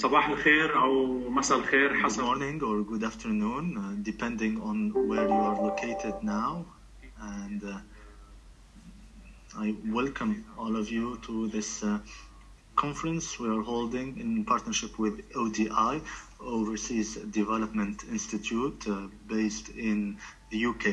صباح الخير او مساء الخير Good حسب morning or good afternoon, uh, depending on where you are located now. And uh, I welcome all of you to this uh, conference we are holding in partnership with ODI, Overseas Development Institute, uh, based in the UK.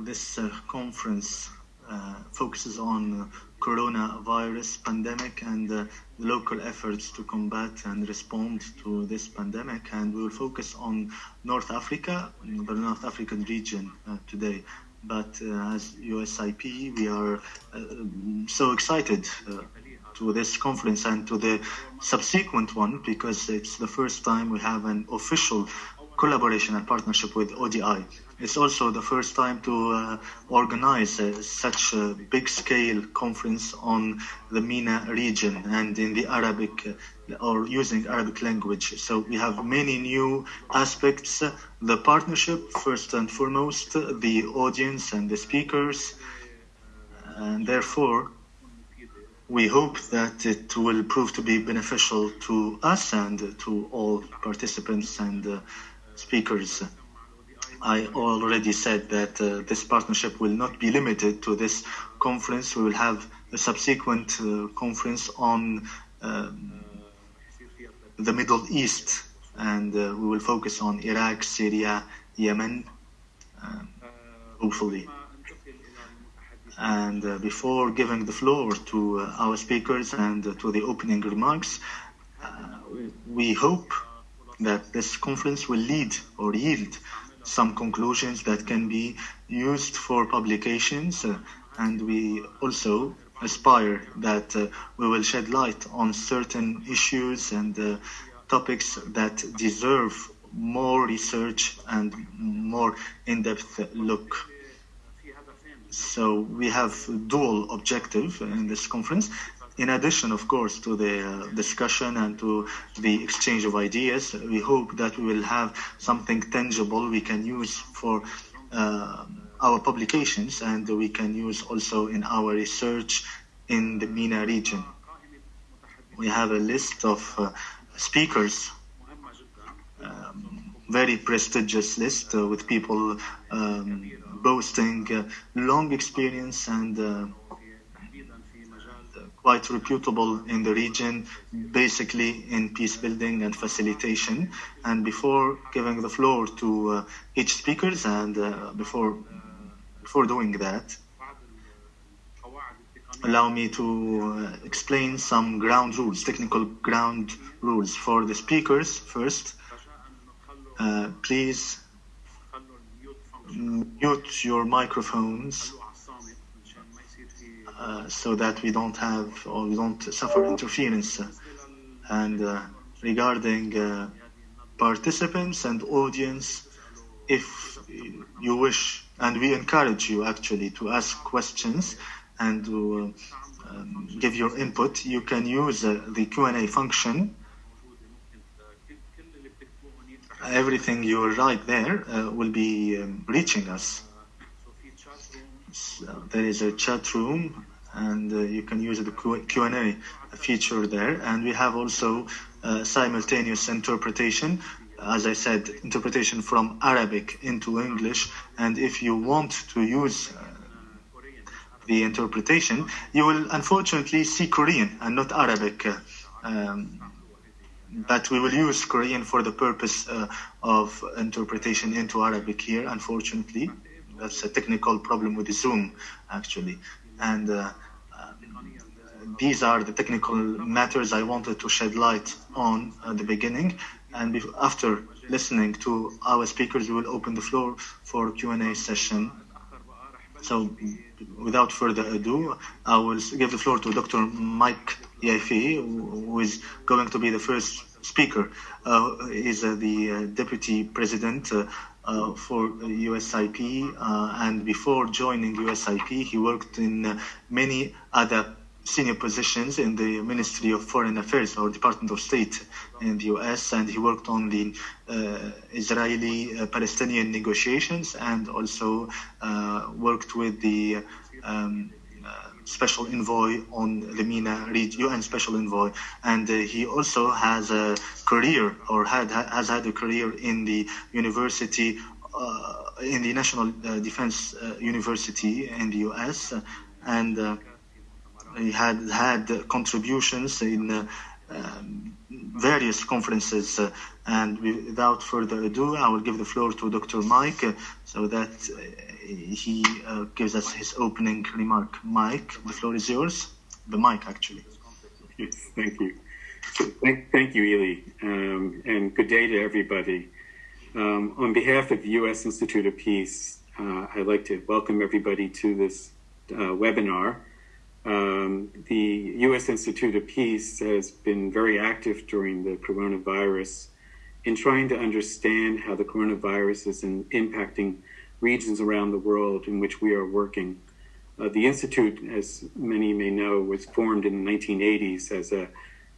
This uh, conference uh, focuses on uh, coronavirus pandemic and uh, local efforts to combat and respond to this pandemic. And we will focus on North Africa, the North African region uh, today. But uh, as USIP, we are uh, so excited uh, to this conference and to the subsequent one because it's the first time we have an official collaboration and partnership with ODI. It's also the first time to uh, organize uh, such a big scale conference on the MENA region and in the Arabic uh, or using Arabic language. So we have many new aspects. The partnership, first and foremost, the audience and the speakers, and therefore we hope that it will prove to be beneficial to us and to all participants and uh, speakers. I already said that uh, this partnership will not be limited to this conference. We will have a subsequent uh, conference on um, the Middle East, and uh, we will focus on Iraq, Syria, Yemen, um, hopefully. And uh, before giving the floor to uh, our speakers and uh, to the opening remarks, we hope that this conference will lead or yield some conclusions that can be used for publications. uh, and we also aspire that uh, we will shed light on certain issues and uh, topics that deserve more research and more in-depth look. So we have dual objective in this conference. In addition, of course, to the uh, discussion and to the exchange of ideas, we hope that we will have something tangible we can use for uh, our publications and we can use also in our research in the MENA region. We have a list of uh, speakers um, very prestigious list uh, with people um, boasting uh, long experience and uh, quite reputable in the region, basically in peace building and facilitation. And before giving the floor to uh, each speakers and uh, before before doing that, allow me to uh, explain some ground rules, technical ground rules for the speakers first. Uh, please mute your microphones so that we don't have or we don't suffer interference. And uh, regarding uh, participants and audience, if you wish, and we encourage you actually to ask questions and to uh, um, give your input, you can use uh, the Q&A function everything you write there uh, will be um, reaching us. So there is a chat room, and uh, you can use the Q&A feature there. And we have also uh, simultaneous interpretation. As I said, interpretation from Arabic into English. And if you want to use uh, the interpretation, you will unfortunately see Korean and not Arabic. uh, Um, but we will use Korean for the purpose uh, of interpretation into Arabic here, unfortunately. That's a technical problem with Zoom, actually. And uh, um, these are the technical matters I wanted to shed light on at the beginning. And after listening to our speakers, we will open the floor for Q&A session. So without further ado, I will give the floor to Dr. Mike Yaffe, who is going to be the first speaker. Uh, is uh, the uh, deputy president uh, for USIP, uh, and before joining USIP, he worked in uh, many other senior positions in the Ministry of Foreign Affairs or Department of State in the US, and he worked on the uh, Israeli-Palestinian negotiations and also uh, worked with the um, special envoy on the MENA region, UN special envoy, and uh, he also has a career or had has had a career in the university. Uh, in the National uh, Defense uh, University in the US, and he had had contributions in um, various conferences. Uh, and without further ado, I will give the floor to Dr. Mike uh, so that uh, he gives us his opening remark. Mike, the floor is yours. The mic, actually. Thank you. Thank, thank you, Ely, um, and good day to everybody. Um, on behalf of the U.S. Institute of Peace, uh, I'd like to welcome everybody to this uh, webinar. Um, the U.S. Institute of Peace has been very active during the coronavirus in trying to understand how the coronavirus is in, impacting regions around the world in which we are working. Uh, the Institute, as many may know, was formed in the 1980s as a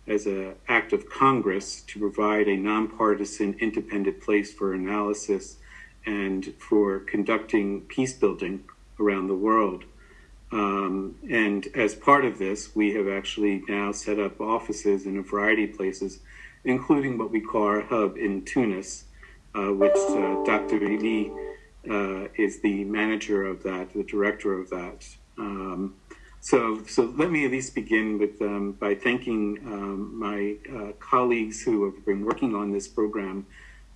as an act of Congress to provide a nonpartisan, independent place for analysis and for conducting peace building around the world. Um, and as part of this, we have actually now set up offices in a variety of places, including what we call our hub in Tunis, uh, which uh, Dr. Ely uh, is the manager of that, the director of that. Um, so, so let me at least begin with um, by thanking um, my uh, colleagues who have been working on this program.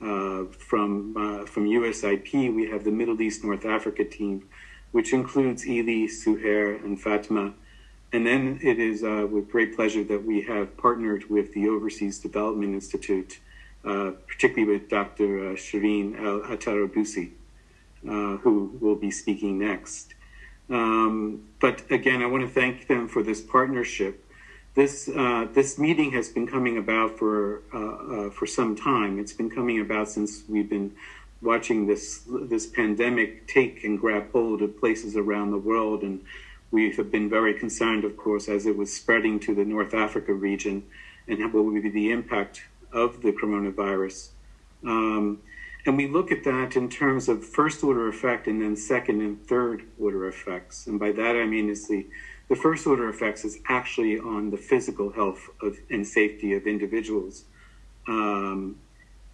Uh, from uh, from USIP, we have the Middle East North Africa team, which includes Ely, Suhair, and Fatma. And then it is uh, with great pleasure that we have partnered with the Overseas Development Institute, uh, particularly with Dr. Uh, Shireen Atarabusi, who will be speaking next. Um, but again, I want to thank them for this partnership. This uh, this meeting has been coming about for uh, uh, for some time. It's been coming about since we've been watching this this pandemic take and grab hold of places around the world, and we have been very concerned, of course, as it was spreading to the North Africa region, and what would be the impact of the coronavirus. Um, and we look at that in terms of first order effect and then second and third order effects. And by that I mean is the, the first order effects is actually on the physical health of, and safety of individuals. Um,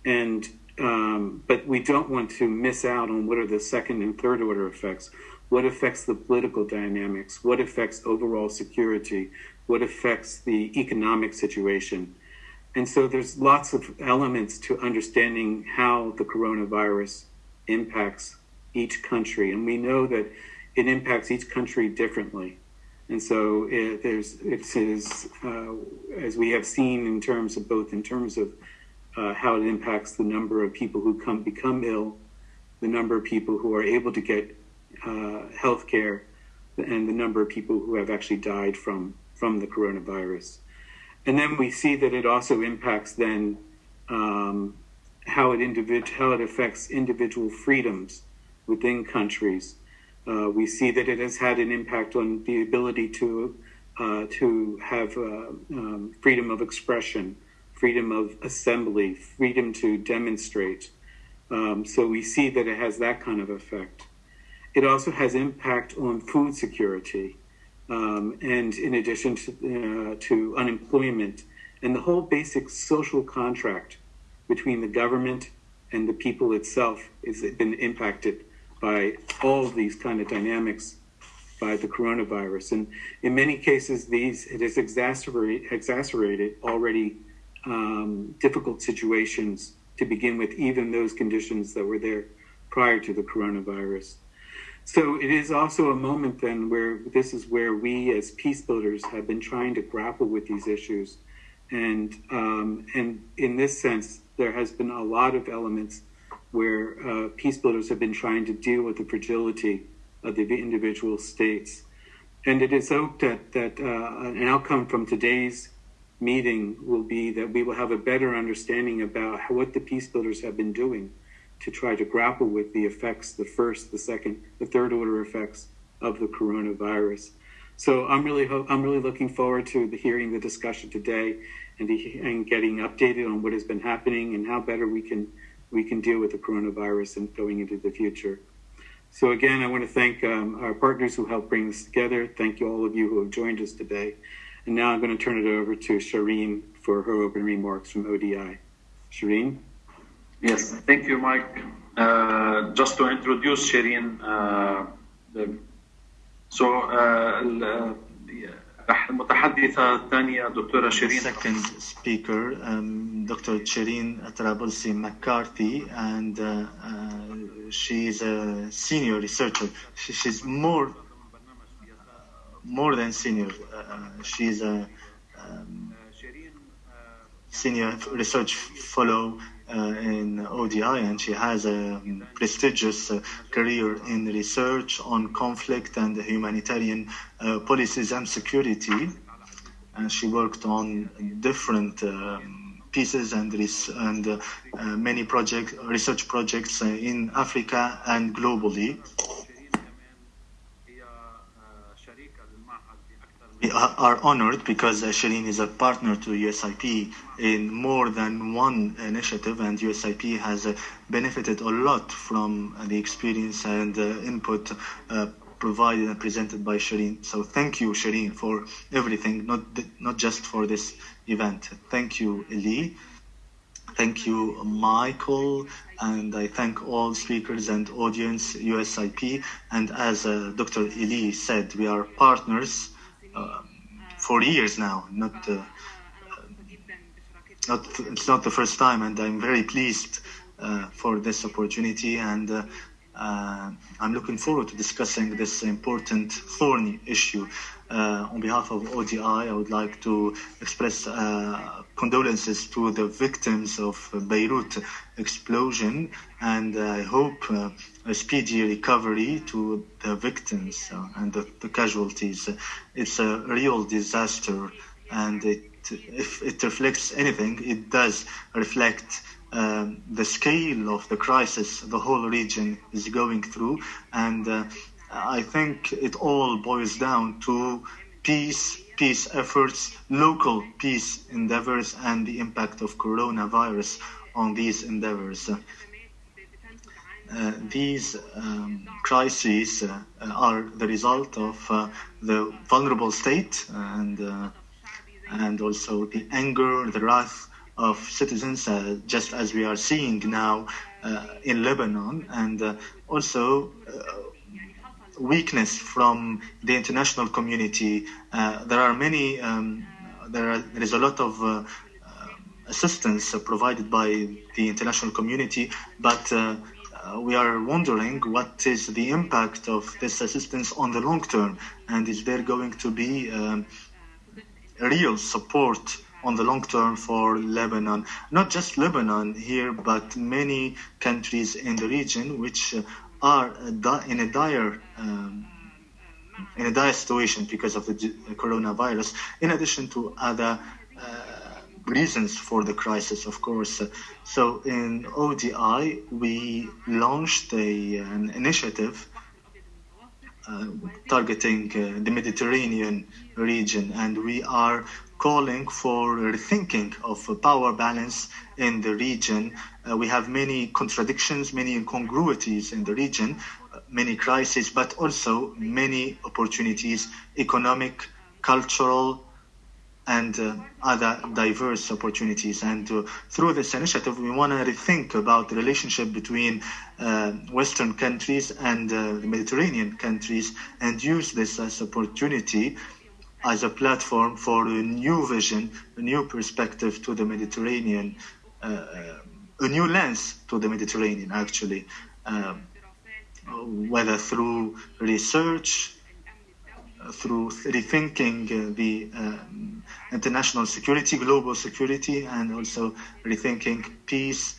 and um, but we don't want to miss out on what are the second and third order effects. What affects the political dynamics? What affects overall security? What affects the economic situation? And so there's lots of elements to understanding how the coronavirus impacts each country. And we know that it impacts each country differently. And so it, there's, it is, uh, as we have seen in terms of both in terms of uh, how it impacts the number of people who come become ill, the number of people who are able to get uh, health care, and the number of people who have actually died from, from the coronavirus. And then we see that it also impacts then um, how it individ- how it affects individual freedoms within countries. Uh, we see that it has had an impact on the ability to uh, to have uh, um, freedom of expression, freedom of assembly, freedom to demonstrate. Um, so we see that it has that kind of effect. It also has impact on food security. Um, and in addition to, uh, to unemployment and the whole basic social contract between the government and the people itself has been impacted by all these kind of dynamics by the coronavirus. And in many cases, these it has exacerbated, exacerbated already um, difficult situations to begin with, even those conditions that were there prior to the coronavirus. So it is also a moment then where this is where we as peace builders have been trying to grapple with these issues. And, um, and in this sense, there has been a lot of elements where uh, peace builders have been trying to deal with the fragility of the individual states. And it is hoped that, that uh, an outcome from today's meeting will be that we will have a better understanding about how, what the peace builders have been doing to try to grapple with the effects, the first, the second, the third order effects of the coronavirus. So I'm really I'm really looking forward to the hearing the discussion today and, and getting updated on what has been happening and how better we can we can deal with the coronavirus and going into the future. So again, I want to thank um, our partners who helped bring this together. Thank you all of you who have joined us today. And now I'm going to turn it over to Shireen for her opening remarks from ODI. Shireen? Yes, thank you, Mike. Uh, just to introduce Shireen, uh, the, so uh, المتحدثة الثانية دكتورة شيرين Second speaker, um, Dr. Shireen Tarabulsi McCarthy, and uh, uh, she's a senior researcher. She, she's more more than senior. Uh, she's a um, senior research fellow uh, in ODI, and she has a um, prestigious uh, career in research on conflict and humanitarian uh, policies and security. And she worked on different um, pieces and, and uh, uh, many project research projects uh, in Africa and globally. We are honored because uh, Shireen is a partner to USIP in more than one initiative, and USIP has uh, benefited a lot from the experience and uh, input provided and presented by Shireen. So thank you, Shireen, for everything, not not just for this event. Thank you, Eli. Thank you, Michael, and I thank all speakers and audience, USIP. And as uh, Dr. Eli said, we are partners for years now. Not, uh, not it's not the first time, and I'm very pleased uh, for this opportunity. And uh, uh, I'm looking forward to discussing this important thorny issue. Uh, on behalf of ODI, I would like to express uh, condolences to the victims of Beirut explosion, and I hope uh, a speedy recovery to the victims uh, and the, the casualties. It's a real disaster, and it, if it reflects anything, it does reflect um, the scale of the crisis the whole region is going through, and uh, I think it all boils down to peace, peace efforts, local peace endeavors, and the impact of coronavirus on these endeavors. Uh, these um, crises uh, are the result of uh, the vulnerable state and uh, and also the anger, the wrath of citizens, just as we are seeing now in Lebanon, and also weakness from the international community. There are many, um, there, are, there is a lot of assistance provided by the international community, but uh, uh, we are wondering what is the impact of this assistance on the long term, and is there going to be um, real support on the long term for Lebanon? Not just Lebanon here, but many countries in the region which uh, are uh, in a dire um, in a dire situation because of the coronavirus, in addition to other uh, reasons for the crisis, of course. So in ODI, we launched a, an initiative uh, targeting uh, the Mediterranean region, and we are calling for rethinking of power balance in the region. Uh, we have many contradictions, many incongruities in the region, uh, many crises, but also many opportunities, economic, cultural, and uh, other diverse opportunities. And uh, through this initiative, we want to rethink about the relationship between uh, Western countries and uh, the Mediterranean countries and use this as opportunity as a platform for a new vision, a new perspective to the Mediterranean, uh, a new lens to the Mediterranean, actually, um, whether through research, through rethinking uh, the um, international security, global security, and also rethinking peace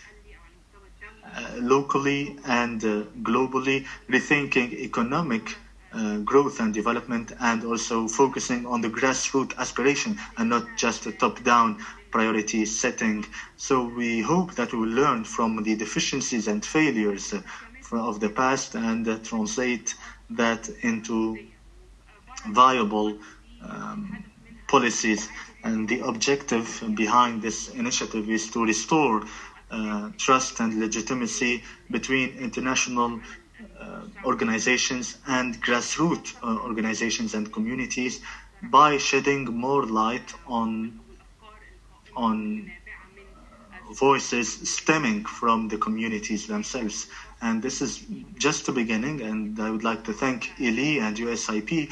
uh, locally and uh, globally, rethinking economic uh, growth and development, and also focusing on the grassroots aspiration and not just a top-down priority setting. So we hope that we will learn from the deficiencies and failures of the past and uh, translate that into viable um, policies. And the objective behind this initiative is to restore uh, trust and legitimacy between international uh, organizations and grassroots uh, organizations and communities by shedding more light on on voices stemming from the communities themselves. And this is just the beginning, and I would like to thank Eli and USIP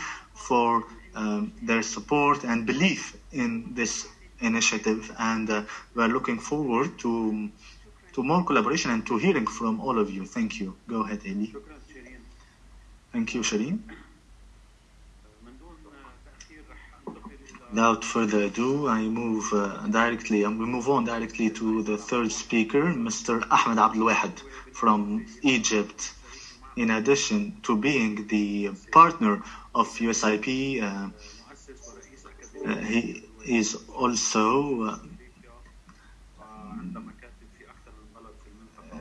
for um, their support and belief in this initiative. And uh, we're looking forward to to more collaboration and to hearing from all of you. Thank you. Go ahead, Ali. Thank you, Shireen. Without further ado, I move uh, directly, and we move on directly to the third speaker, Mr. Ahmed Abdelwahed from Egypt. In addition to being the partner of USIP. Uh, uh, he is also uh,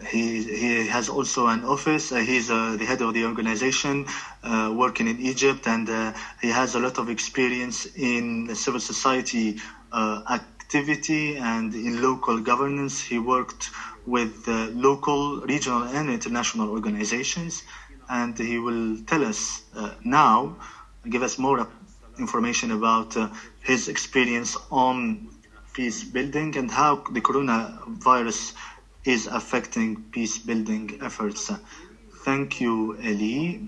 he, he has also an office. Uh, he's uh, the head of the organization uh, working in Egypt, and he has a lot of experience in civil society activity and in local governance. He worked with local, regional, and international organizations and he will tell us uh, now, give us more information about uh, his experience on peace building and how the coronavirus is affecting peace building efforts. Thank you, Eli.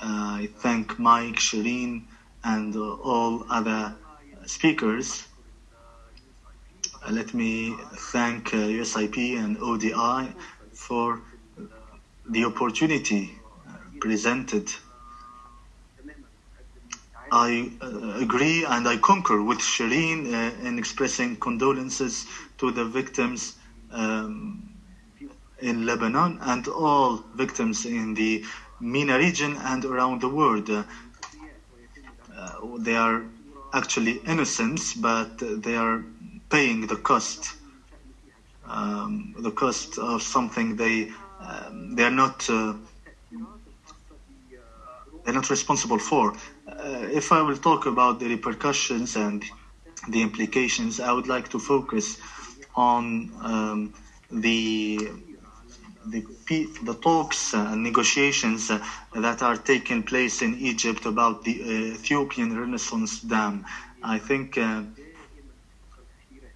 Uh, I thank Mike, Shireen, and all other speakers. Let me thank USIP and ODI for the opportunity presented. I uh, agree and I concur with Shireen uh, in expressing condolences to the victims um, in Lebanon and all victims in the MENA region and around the world. Uh, they are actually innocents, but they are paying the cost. Um, the cost of something they um, they are not uh, they're not responsible for. Uh, if I will talk about the repercussions and the implications, I would like to focus on um, the the, the talks and negotiations that are taking place in Egypt about the Ethiopian Renaissance Dam. I think uh,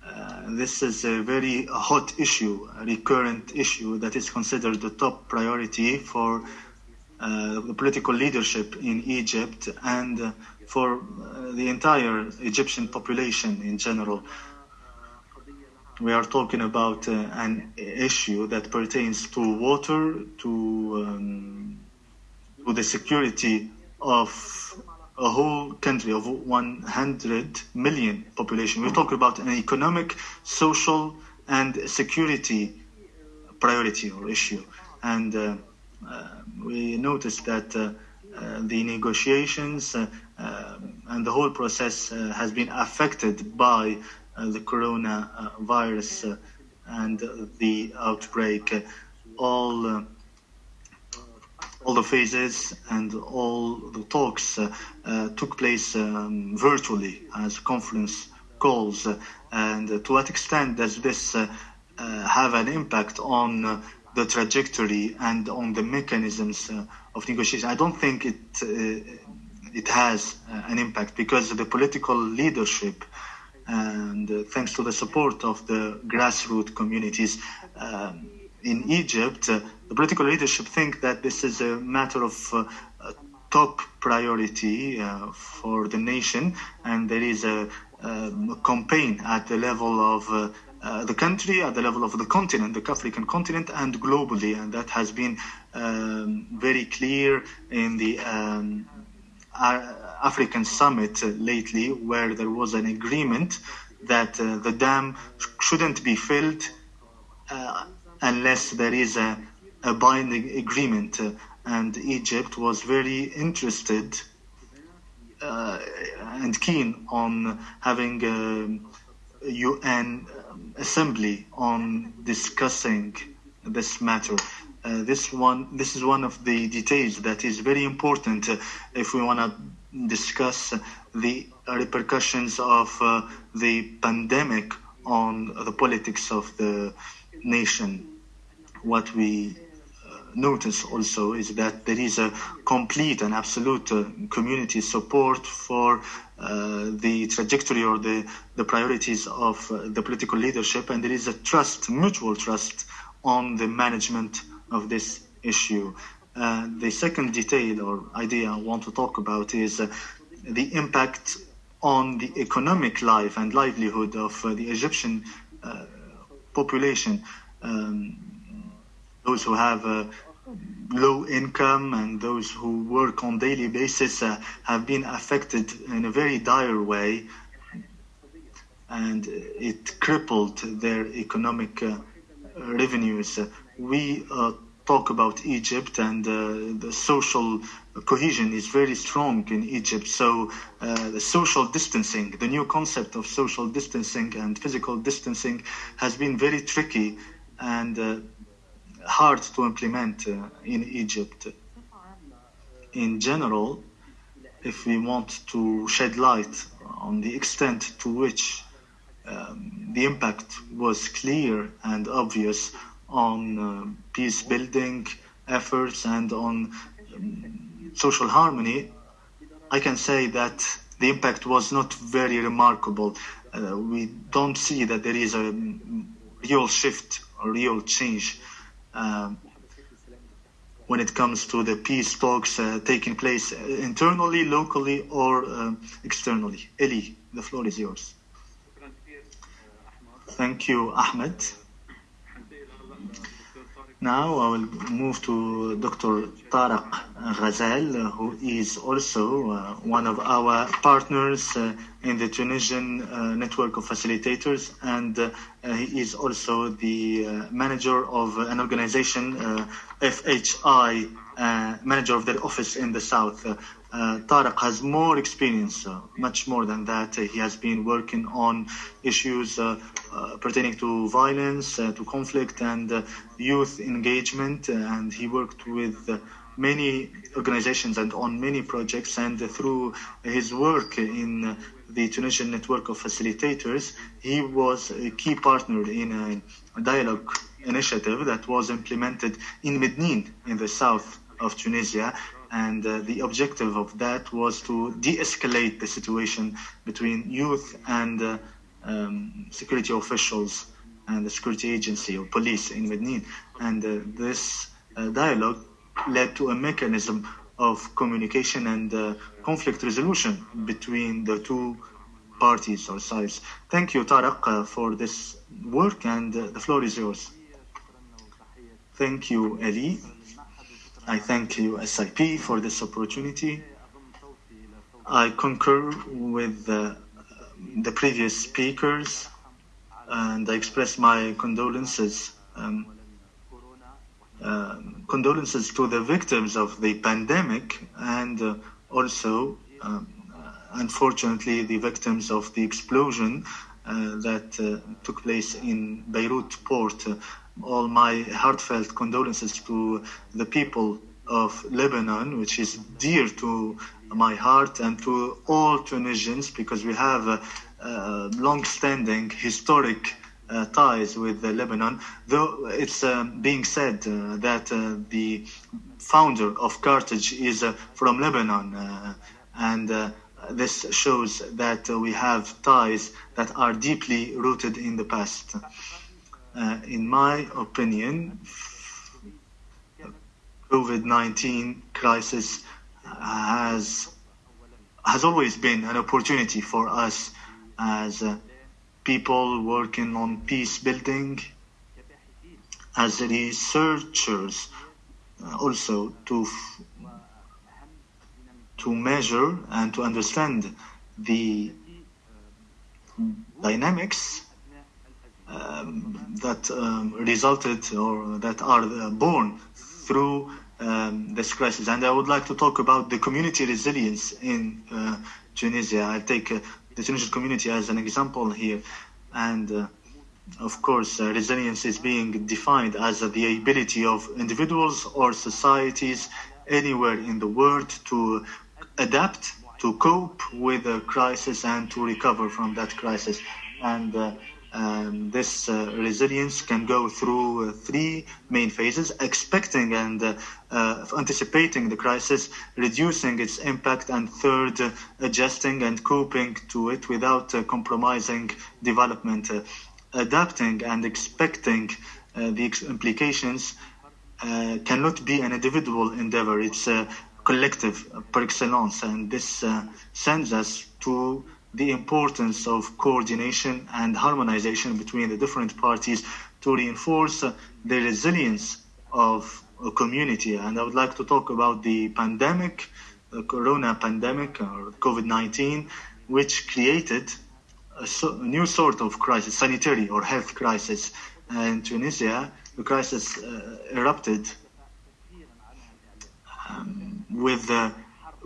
uh, this is a very hot issue, a recurrent issue that is considered the top priority for the political leadership in Egypt and uh, for uh, the entire Egyptian population in general. We are talking about uh, an issue that pertains to water, to, um, to the security of a whole country of 100 million population. We're talking about an economic, social, and security priority or issue. And uh, uh, we noticed that uh, uh, the negotiations uh, um, and the whole process has been affected by the coronavirus and the outbreak. All all the phases and all the talks uh, uh, took place um, virtually as conference calls. And to what extent does this uh, have an impact on the trajectory and on the mechanisms uh, of negotiation? I don't think it uh, it has uh, an impact because the political leadership and uh, thanks to the support of the grassroots communities um, in Egypt, uh, the political leadership think that this is a matter of uh, top priority for the nation, and there is a, um, campaign at the level of uh, the country, at the level of the continent, the African continent, and globally, and that has been um, very clear in the um, African summit lately, where there was an agreement that uh, the dam shouldn't be filled uh, unless there is a, a binding agreement. And Egypt was very interested uh, and keen on having a UN assembly on discussing this matter. Uh, this one, this is one of the details that is very important uh, if we want to discuss the repercussions of uh, the pandemic on the politics of the nation. What we notice also is that there is a complete and absolute uh, community support for uh, the trajectory or the, the priorities of uh, the political leadership, and there is a trust, mutual trust, on the management of this issue. Uh, the second detail or idea I want to talk about is uh, the impact on the economic life and livelihood of uh, the Egyptian uh, population. Um, those who have a low income and those who work on daily basis uh, have been affected in a very dire way and it crippled their economic uh, revenues. We uh, talk about Egypt and uh, the social cohesion is very strong in Egypt. So uh, the social distancing, the new concept of social distancing and physical distancing has been very tricky and uh, hard to implement uh, in Egypt. In general, if we want to shed light on the extent to which um, the impact was clear and obvious on uh, peace building efforts and on um, social harmony, I can say that the impact was not very remarkable. Uh, we don't see that there is a real shift, a real change um, when it comes to the peace talks uh, taking place uh, internally, locally, or um, externally. Eli, the floor is yours. Thank you, Ahmed. Now I will move to Dr. Tarek Ghazal, who is also uh, one of our partners uh, in the Tunisian uh, network of facilitators, and uh, he is also the uh, manager of an organization, uh, FHI, manager of their office in the south. Uh, Tarek has more experience, uh, much more than that. Uh, he has been working on issues pertaining to violence, uh, to conflict, and uh, youth engagement. uh, and he worked with uh, many organizations and on many projects. And uh, through his work in uh, the Tunisian network of facilitators, he was a key partner in a dialogue initiative that was implemented in Medenine in the south of Tunisia. And uh, the objective of that was to de escalate the situation between youth and uh, um, security officials and the security agency or police in Medenine. And uh, this uh, dialogue led to a mechanism of communication and uh, conflict resolution between the two parties or sides. Thank you, Tarek, uh, for this work, and uh, the floor is yours. Thank you, Eli. I thank USIP, for this opportunity. I concur with uh, the previous speakers, and I express my condolences. Um, um, condolences to the victims of the pandemic and uh, also, um, uh, unfortunately, the victims of the explosion uh, that uh, took place in Beirut port. Uh, all my heartfelt condolences to the people of Lebanon, which is dear to my heart and to all Tunisians because we have uh, uh, long-standing historic uh, ties with Lebanon, though it's uh, being said uh, that the founder of Carthage is from Lebanon, and this shows that we have ties that are deeply rooted in the past. In my opinion, COVID-19 crisis has has always been an opportunity for us as uh, people working on peace building, as researchers, uh, also to to measure and to understand the dynamics um, that um, resulted or that are uh, born through um, this crisis. And I would like to talk about the community resilience in uh, Tunisia. I'll take uh, the Tunisian community as an example here. And uh, of course, uh, resilience is being defined as the ability of individuals or societies anywhere in the world to adapt, to cope with a crisis, and to recover from that crisis. And uh, Um, this uh, resilience can go through uh, three main phases expecting and uh, uh, anticipating the crisis, reducing its impact, and third, adjusting and coping to it without uh, compromising development. Uh, adapting and expecting the implications cannot be an individual endeavor, it's a collective par excellence, and this sends us to the importance of coordination and harmonization between the different parties to reinforce the resilience of community. And I would like to talk about the pandemic, the corona pandemic or COVID 19, which created a, so, a new sort of crisis, sanitary or health crisis. And Tunisia, the crisis uh, erupted um, with the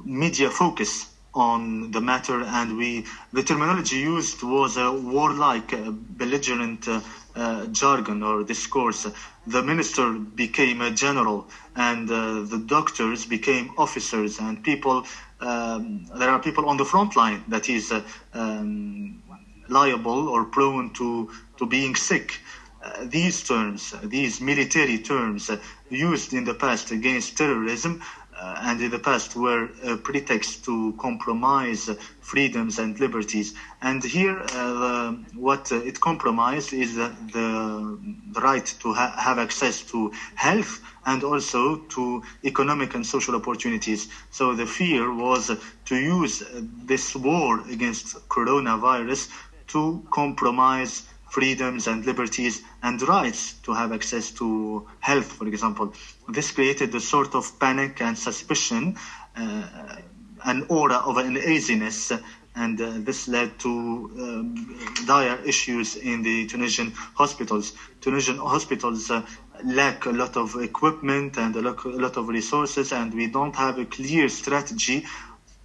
media focus on the matter, and we the terminology used was a warlike, uh, belligerent uh, uh, jargon or discourse. The minister became a general, and uh, the doctors became officers, and people. Um, there are people on the front line that is uh, um, liable or prone to to being sick. Uh, these terms, these military terms used in the past against terrorism uh, and in the past were a pretext to compromise freedoms and liberties. And here, uh, what uh, it compromised is the, the, the right to ha- have access to health and also to economic and social opportunities. So the fear was to use this war against coronavirus to compromise freedoms and liberties and rights to have access to health, for example. This created a sort of panic and suspicion, uh, an aura of an uneasiness, and uh, this led to um, dire issues in the Tunisian hospitals. Tunisian hospitals uh, lack a lot of equipment and a lot, of resources, and we don't have a clear strategy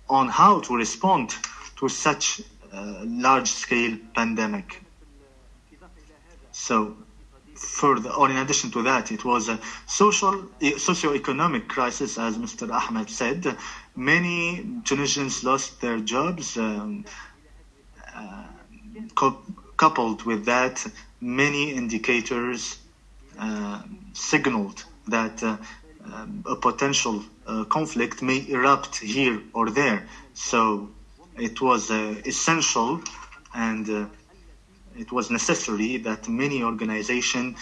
on how to respond to such uh, large-scale pandemic. So, further, or in addition to that, it was a social, socio-economic crisis, as Mr. Ahmed said. Many Tunisians lost their jobs. Um, uh, co- coupled with that, many indicators uh, signaled that uh, um, a potential uh, conflict may erupt here or there. So it was uh, essential and uh, it was necessary that many organizations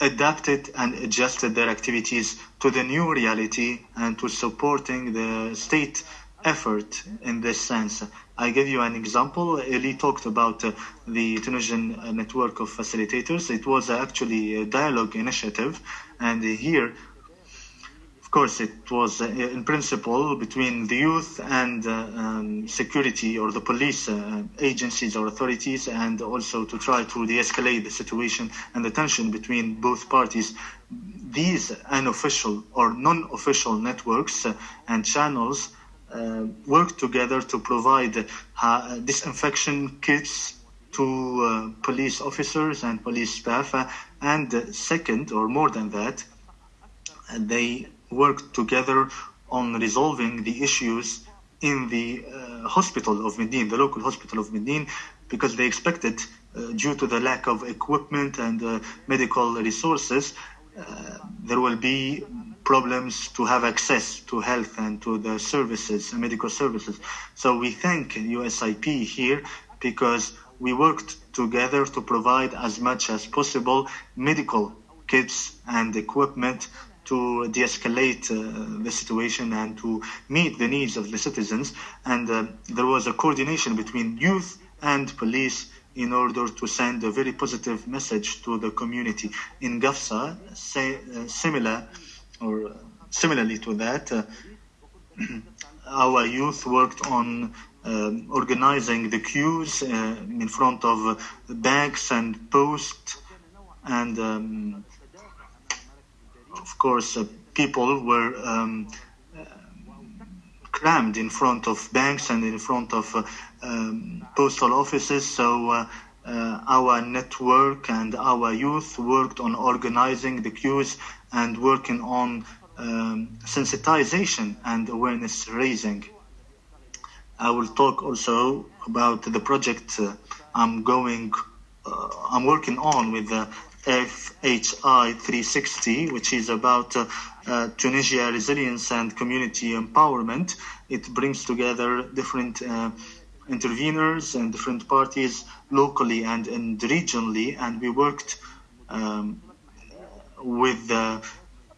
adapted and adjusted their activities to the new reality and to supporting the state effort in this sense. I give you an example. Eli talked about uh, the Tunisian uh, network of facilitators. It was actually a dialogue initiative, and here of course, it was uh, in principle between the youth and uh, um, security or the police uh, agencies or authorities, and also to try to de escalate the situation and the tension between both parties. These unofficial or non official networks uh, and channels uh, work together to provide uh, disinfection kits to police officers and police staff. and second, or more than that, they worked together on resolving the issues in the uh, hospital of Medenine, the local hospital of Medenine, because they expected, uh, due to the lack of equipment and uh, medical resources, uh, there will be problems to have access to health and to the services, medical services. So we thank USIP here because we worked together to provide as much as possible medical kits and equipment to de-escalate uh, the situation and to meet the needs of the citizens. And uh, there was a coordination between youth and police in order to send a very positive message to the community. In Gafsa, say, uh, similar or similarly to that, uh, our youth worked on um, organizing the queues uh, in front of banks and posts and um, of course, uh, people were um, uh, crammed in front of banks and in front of uh, um, postal offices. So uh, our network and our youth worked on organizing the queues and working on um, sensitization and awareness raising. I will talk also about the project I'm going uh, I'm working on with the FHI 360, which is about uh, uh, Tunisia resilience and community empowerment. It brings together different uh, interveners and different parties locally and, and regionally, and we worked um, with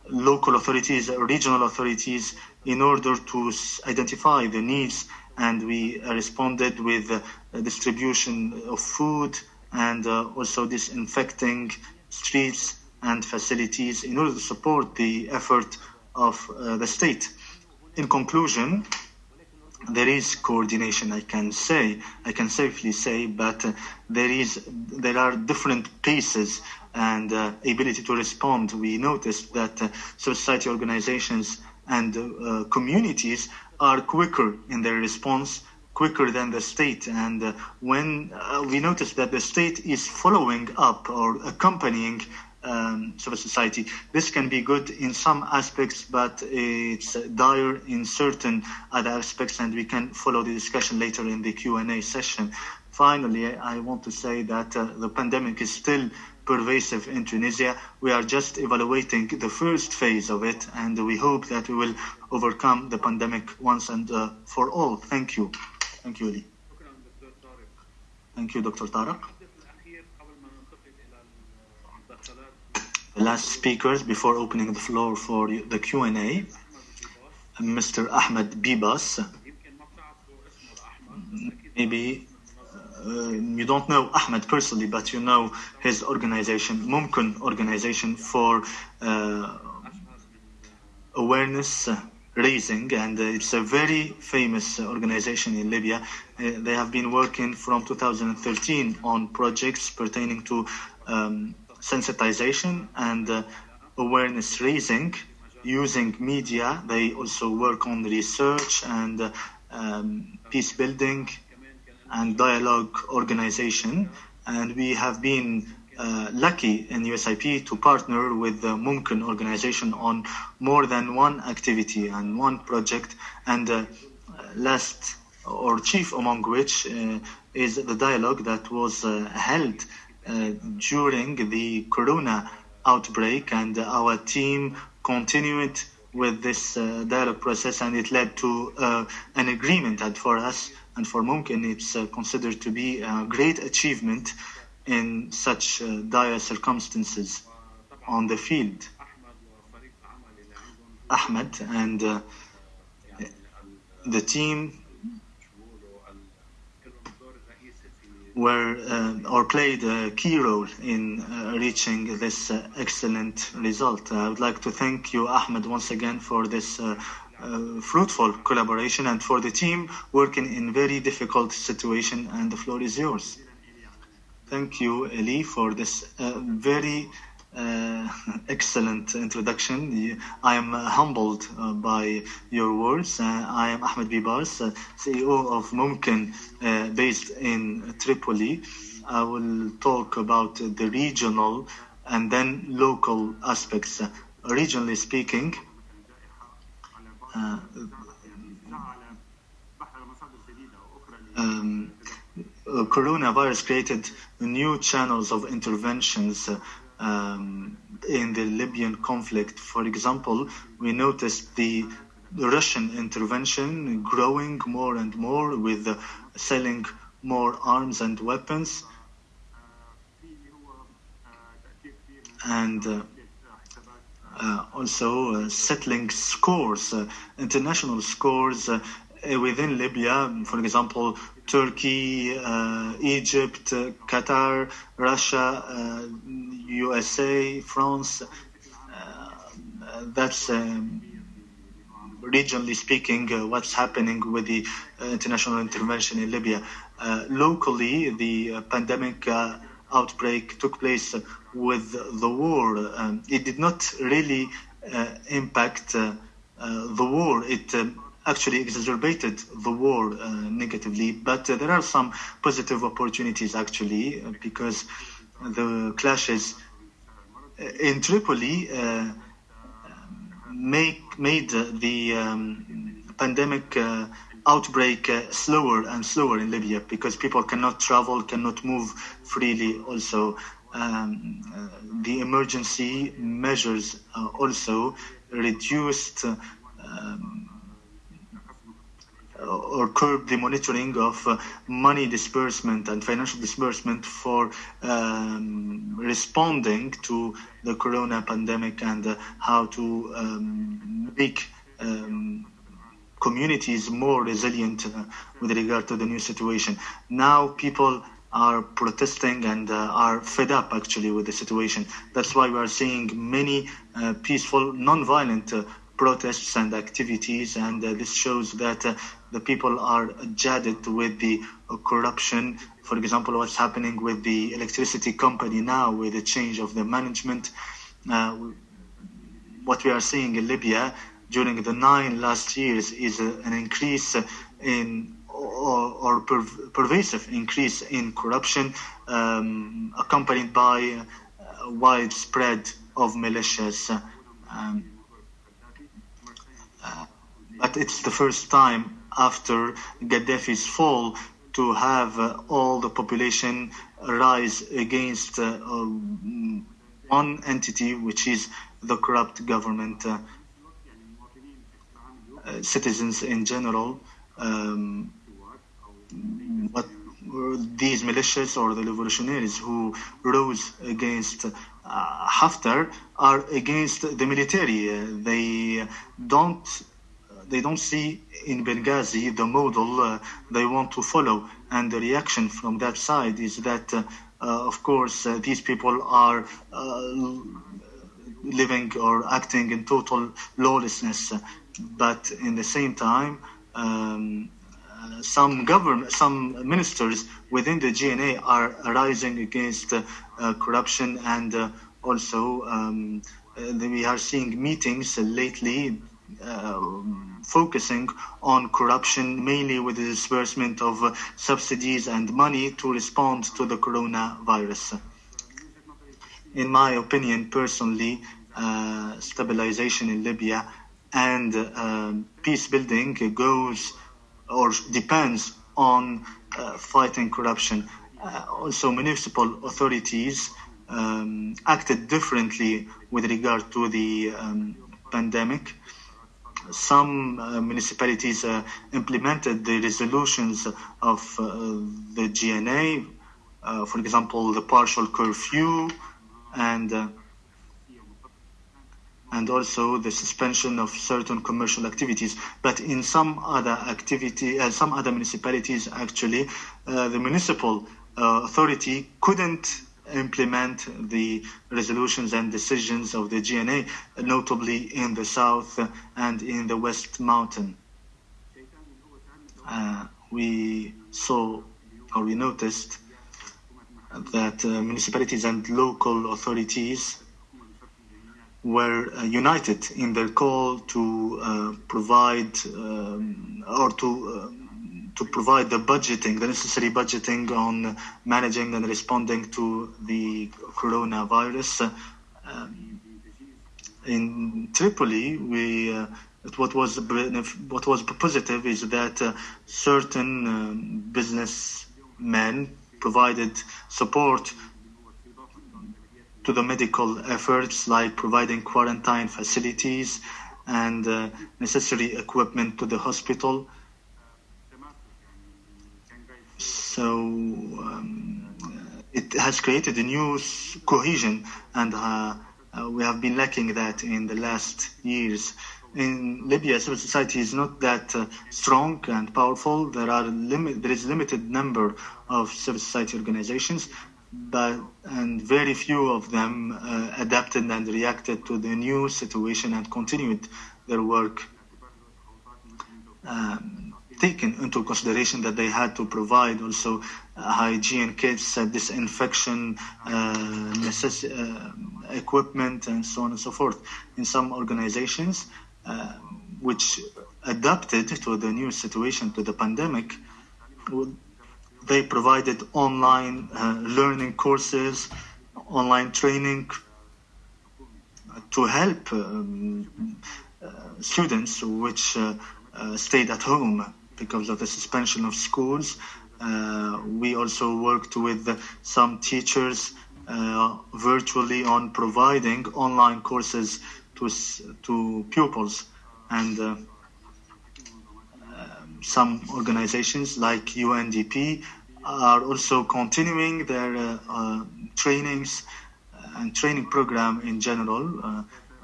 local authorities, regional authorities, in order to identify the needs, and we responded with distribution of food and uh, also disinfecting streets and facilities in order to support the effort of uh, the state. In conclusion, there is coordination i can say i can safely say but uh, there is there are different pieces and uh, ability to respond we noticed that uh, society organizations and uh, communities are quicker in their response quicker than the state and uh, when uh, we notice that the state is following up or accompanying um, civil society. This can be good in some aspects, but it's dire in certain other aspects, and we can follow the discussion later in the Q&A session. Finally, I want to say that uh, the pandemic is still pervasive in Tunisia. We are just evaluating the first phase of it, and we hope that we will overcome the pandemic once and uh, for all. Thank you. Thank you, Ali. Thank you, Dr. Tarek. The last speakers before opening the floor for the Q&A, Mr. Ahmed Bibas. Maybe uh, you don't know Ahmed personally, but you know his organization, Mumkin Organization for uh, Awareness raising and uh, it's a very famous uh, organization in Libya. Uh, they have been working from 2013 on projects pertaining to um, sensitization and awareness raising using media. They also work on research and um, peace building and dialogue organization. And we have been uh, lucky in USIP to partner with the Mumkin organization on more than one activity and one project. And uh, last or chief among which uh, is the dialogue that was uh, held uh, during the corona outbreak. And our team continued with this uh, dialogue process and it led to an agreement and for us and for Mumkin it's considered to be a great achievement in such uh, dire circumstances on the field. Ahmed and uh, the team were uh, or played a key role in uh, reaching this uh, excellent result. I would like to thank you, Ahmed, once again for this uh, uh, fruitful collaboration and for the team working in very difficult situation and the floor is yours. Thank you, Eli, for this uh, very uh, excellent introduction. I am uh, humbled uh, by your words. Uh, I am Ahmed Bibas, uh, CEO of Mumkin, based in Tripoli. I will talk about the regional and then local aspects. Regionally speaking, um, coronavirus created new channels of interventions uh, um, in the Libyan conflict. For example, we noticed the Russian intervention growing more and more with uh, selling more arms and weapons and uh, uh, also uh, settling scores, uh, international scores uh, uh, within Libya, for example, Turkey, uh, Egypt, uh, Qatar, Russia, uh, USA, France. Uh, that's um, regionally speaking uh, what's happening with the uh, international intervention in Libya. Locally, the pandemic outbreak took place with the war. Um, it did not really impact the war. It um, actually exacerbated the war uh, negatively. But uh, there are some positive opportunities actually uh, because the clashes in Tripoli make made the um, pandemic outbreak uh, slower and slower in Libya because people cannot travel, cannot move freely. Also, um, uh, the emergency measures uh, also reduced um, or curb the monitoring of uh, money disbursement and financial disbursement for um, responding to the corona pandemic and uh, how to um, make um, communities more resilient uh, with regard to the new situation. Now people are protesting and uh, are fed up actually with the situation. That's why we are seeing many uh, peaceful, non-violent uh, protests and activities, and uh, this shows that uh, the people are jaded with the corruption. For example, what's happening with the electricity company now, with the change of the management. Uh, what we are seeing in Libya during the nine last years is uh, an increase in or, or per, pervasive increase in corruption, um, accompanied by widespread of militias. Um, uh, but it's the first time after Gaddafi's fall to have uh, all the population rise against uh, um, one entity, which is the corrupt government. Uh, uh, citizens in general, um, these militias or the revolutionaries who rose against uh, Haftar are against the military. Uh, they don't they don't see in Benghazi the model uh, they want to follow, and the reaction from that side is that, uh, uh, of course, these people are living or acting in total lawlessness, but in the same time. Um, uh, some government, some ministers within the GNA are rising against uh, uh, corruption and also um, we are seeing meetings lately focusing on corruption, mainly with the disbursement of uh, subsidies and money to respond to the coronavirus. In my opinion, personally, uh, stabilization in Libya and uh, peace building goes or depends on uh, fighting corruption. Uh, also, municipal authorities um, acted differently with regard to the um, pandemic some uh, municipalities uh, implemented the resolutions of uh, the GNA, uh, for example, the partial curfew and uh, and also the suspension of certain commercial activities. But in some other activity, uh, some other municipalities, actually, the municipal authority couldn't implement the resolutions and decisions of the GNA, notably in the south and in the West Mountain. Uh, we saw or we noticed that uh, municipalities and local authorities were uh, united in their call to uh, provide um, or to uh, to provide the budgeting, the necessary budgeting on managing and responding to the coronavirus. Um, in Tripoli, we uh, what was what was positive is that uh, certain um, businessmen provided support to the medical efforts, like providing quarantine facilities and uh, necessary equipment to the hospital. So um, it has created a new cohesion, and uh, uh, we have been lacking that in the last years. In Libya, civil society is not that uh, strong and powerful. There are limit, there is a limited number of civil society organizations, but and very few of them uh, adapted and reacted to the new situation and continued their work. Um, taken into consideration that they had to provide also uh, hygiene kits, uh, disinfection uh, uh, equipment, and so on and so forth. In some organizations, uh, which adapted to the new situation, to the pandemic, they provided online uh, learning courses, online training to help um, students which stayed at home because of the suspension of schools. Uh, we also worked with some teachers uh, virtually on providing online courses to to pupils and uh, um, some organizations like UNDP are also continuing their uh, uh, trainings and training program in general. Uh,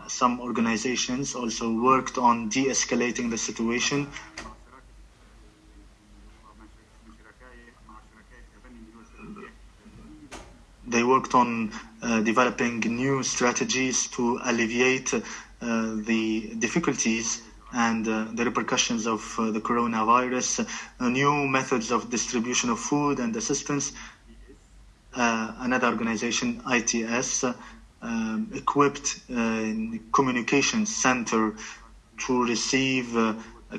some organizations also worked on de-escalating the situation. They worked on uh, developing new strategies to alleviate uh, the difficulties and uh, the repercussions of uh, the coronavirus, uh, new methods of distribution of food and assistance. Uh, another organization, ITS, um, equipped a communication center to receive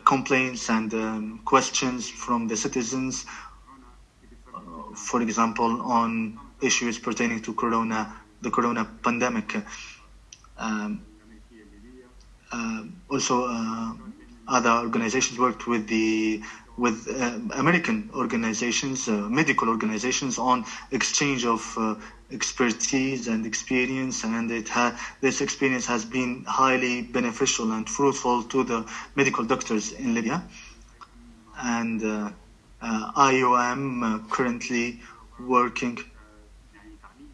complaints and um, questions from the citizens, for example, on issues pertaining to corona, the corona pandemic. Um, uh, also, uh, other organizations worked with the with uh, American organizations, uh, medical organizations, on exchange of uh, expertise and experience, and it ha- this experience has been highly beneficial and fruitful to the medical doctors in Libya. And uh, uh, IOM uh, currently working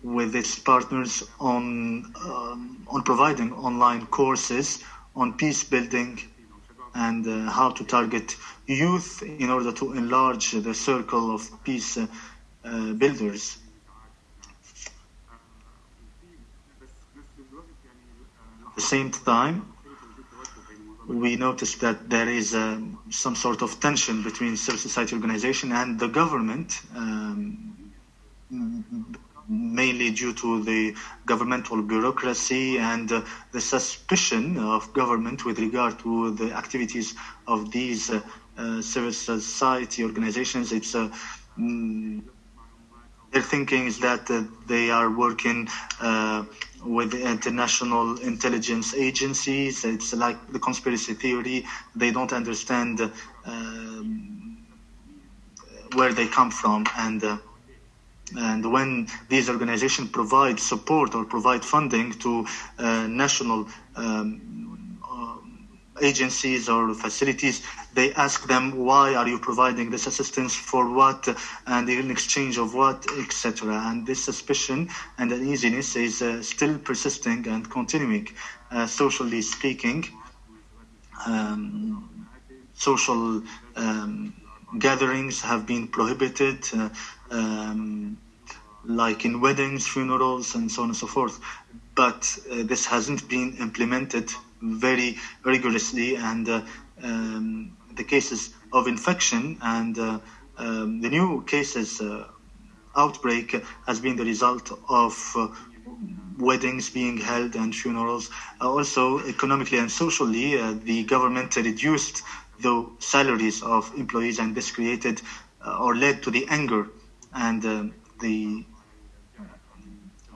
with its partners on um, on providing online courses on peace building and uh, how to target youth in order to enlarge the circle of peace uh, uh, builders. At the same time, we noticed that there is um, some sort of tension between civil society organization and the government, um, mainly due to the governmental bureaucracy and uh, the suspicion of government with regard to the activities of these uh, uh, civil society organizations. It's uh, mm, their thinking is that uh, they are working uh, with international intelligence agencies. It's like the conspiracy theory. They don't understand um, where they come from and. Uh, and when these organizations provide support or provide funding to uh, national um, uh, agencies or facilities, they ask them, why are you providing this assistance for what and in exchange of what, etc. And this suspicion and uneasiness is uh, still persisting and continuing. Uh, socially speaking, um, social um, gatherings have been prohibited. Um, like in weddings, funerals, and so on and so forth. But uh, this hasn't been implemented very rigorously, and uh, um, the cases of infection and uh, um, the new cases uh, outbreak has been the result of uh, weddings being held and funerals. Uh, also, economically and socially, the government reduced the salaries of employees, and this created or led to the anger and the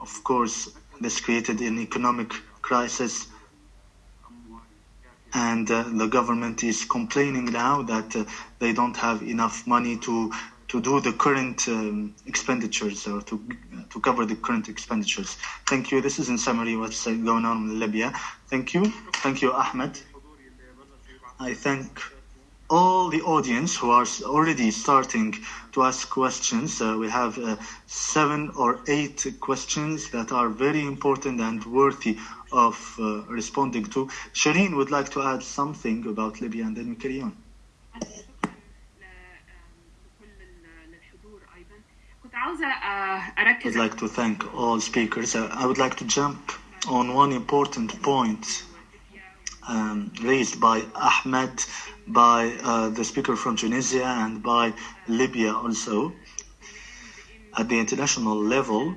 of course, this created an economic crisis, and uh, the government is complaining now that uh, they don't have enough money to to do the current um, expenditures or to to cover the current expenditures. Thank you. This is in summary what's uh, going on in Libya. Thank you. Thank you, Ahmed. I thank all the audience who are already starting to ask questions. Uh, we have uh, seven or eight questions that are very important and worthy of uh, responding to. Shireen would like to add something about Libya and then we carry on. I'd like to thank all speakers. Uh, I would like to jump on one important point um, raised by Ahmed, by uh, the speaker from Tunisia, and by Libya also. At the international level,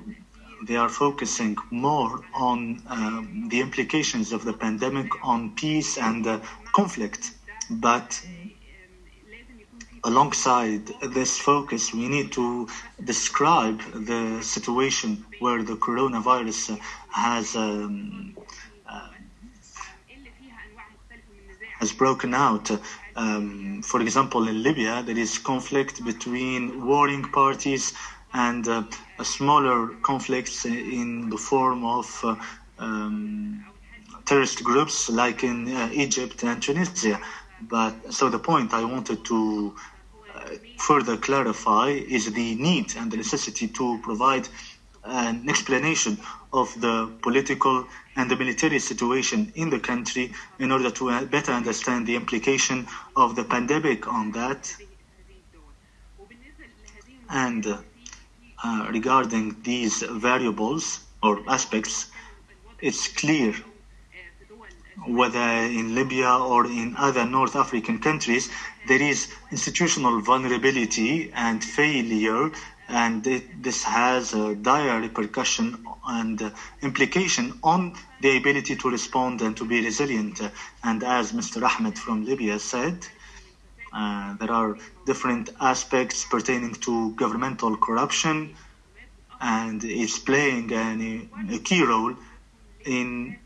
they are focusing more on um, the implications of the pandemic on peace and uh, conflict. But alongside this focus, we need to describe the situation where the coronavirus has um, has broken out Um, for example, in Libya, there is conflict between warring parties and uh, smaller conflicts in the form of uh, um, terrorist groups like in uh, Egypt and Tunisia. But so the point I wanted to uh, further clarify is the need and the necessity to provide an explanation of the political and the military situation in the country in order to uh, better understand the implication of the pandemic on that. And uh, regarding these variables or aspects, it's clear whether in Libya or in other North African countries, there is institutional vulnerability and failure, and it, this has a dire repercussion and implication on the ability to respond and to be resilient. And as Mr. Ahmed from Libya said, uh, there are different aspects pertaining to governmental corruption, and it's playing an, a key role in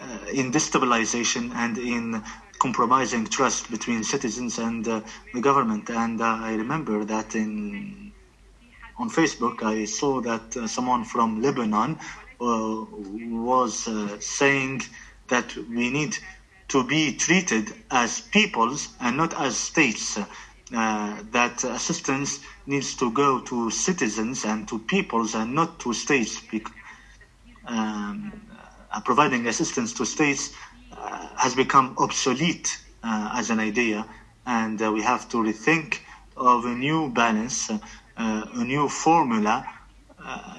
uh, in destabilization and in compromising trust between citizens and uh, the government. And uh, I remember that in on Facebook, I saw that uh, someone from Lebanon uh, was uh, saying that we need to be treated as peoples and not as states. that assistance needs to go to citizens and to peoples and not to states. Um, uh, providing assistance to states uh, has become obsolete uh, as an idea, and we have to rethink of a new balance, a new formula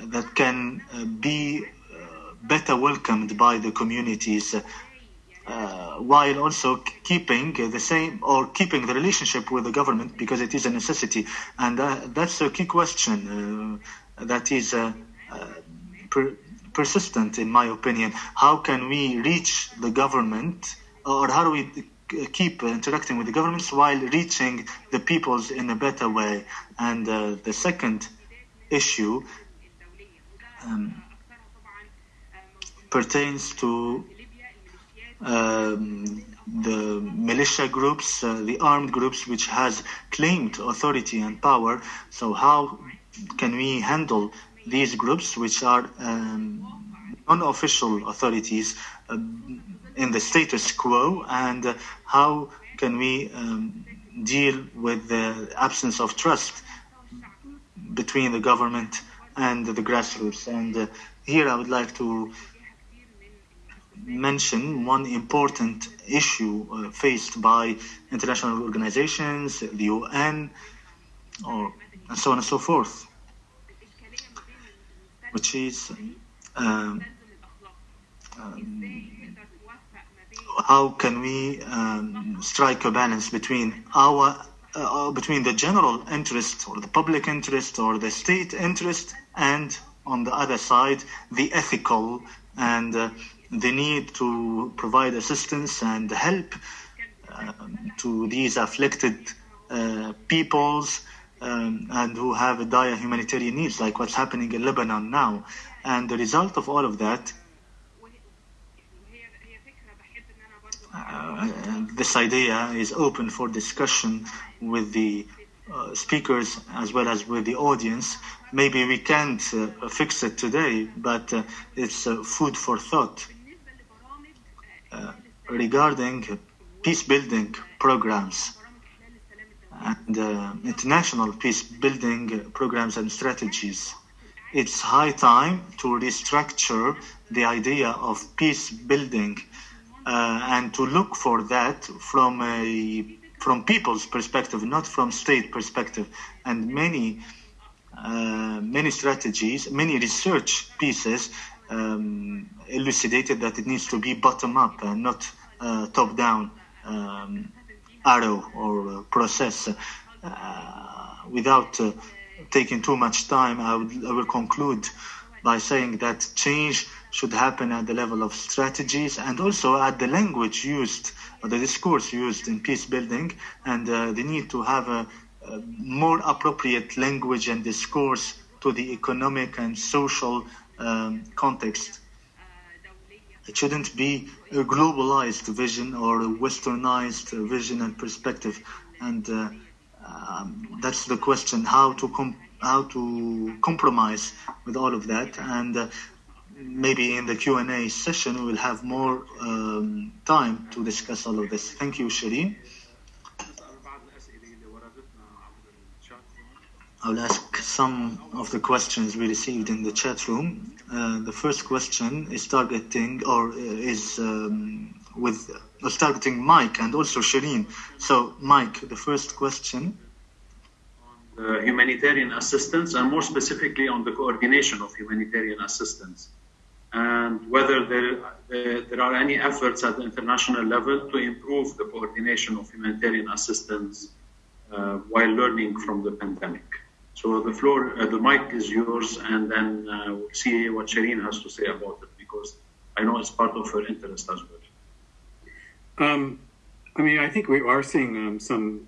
that can be better welcomed by the communities. Uh, while also keeping the same or keeping the relationship with the government because it is a necessity and uh, that's a key question uh, that is persistent, in my opinion. How can we reach the government, or how do we keep interacting with the governments while reaching the peoples in a better way? And uh, the second issue um, pertains to um, the militia groups, uh, the armed groups, which has claimed authority and power. So how can we handle these groups, which are um, unofficial authorities uh, in the status quo, and uh, how can we um, deal with the absence of trust between the government and the grassroots. And uh, here I would like to mention one important issue uh, faced by international organizations, the UN, or and so on and so forth which is um, um, how can we um, strike a balance between our uh, between the general interest or the public interest or the state interest and on the other side the ethical and uh, the need to provide assistance and help uh, to these afflicted uh, peoples um, and who have dire humanitarian needs, like what's happening in Lebanon now. And the result of all of that, uh, this idea is open for discussion with the uh, speakers as well as with the audience. Maybe we can't uh, fix it today, but uh, it's uh, food for thought. Uh, regarding peace building programs, and uh, international peace building programs and strategies. It's high time to restructure the idea of peace building uh, and to look for that from a from people's perspective, not from state perspective. And many uh, many strategies, many research pieces um, elucidated that it needs to be bottom up and not uh, top down. Um, arrow or uh, process. Uh, without uh, taking too much time, I, would, I will conclude by saying that change should happen at the level of strategies and also at the language used, the discourse used in peace building, and uh, the need to have a, a, more appropriate language and discourse to the economic and social um, context. It shouldn't be a globalized vision or a westernized vision and perspective. And uh, um, that's the question: how to com- how to compromise with all of that. And uh, maybe in the Q and A session, we'll have more um, time to discuss all of this. Thank you, Shireen. I'll ask some of the questions we received in the chat room. Uh, the first question is targeting or uh, is um, with was targeting Mike and also Shireen. So, Mike, the first question. uh, humanitarian assistance and more specifically on the coordination of humanitarian assistance and whether there, uh, there are any efforts at the international level to improve the coordination of humanitarian assistance uh, while learning from the pandemic. So the floor, uh, the mic is yours, and then uh, we'll see what Shireen has to say about it because I know it's part of her interest as well. Um, I mean, I think we are seeing um, some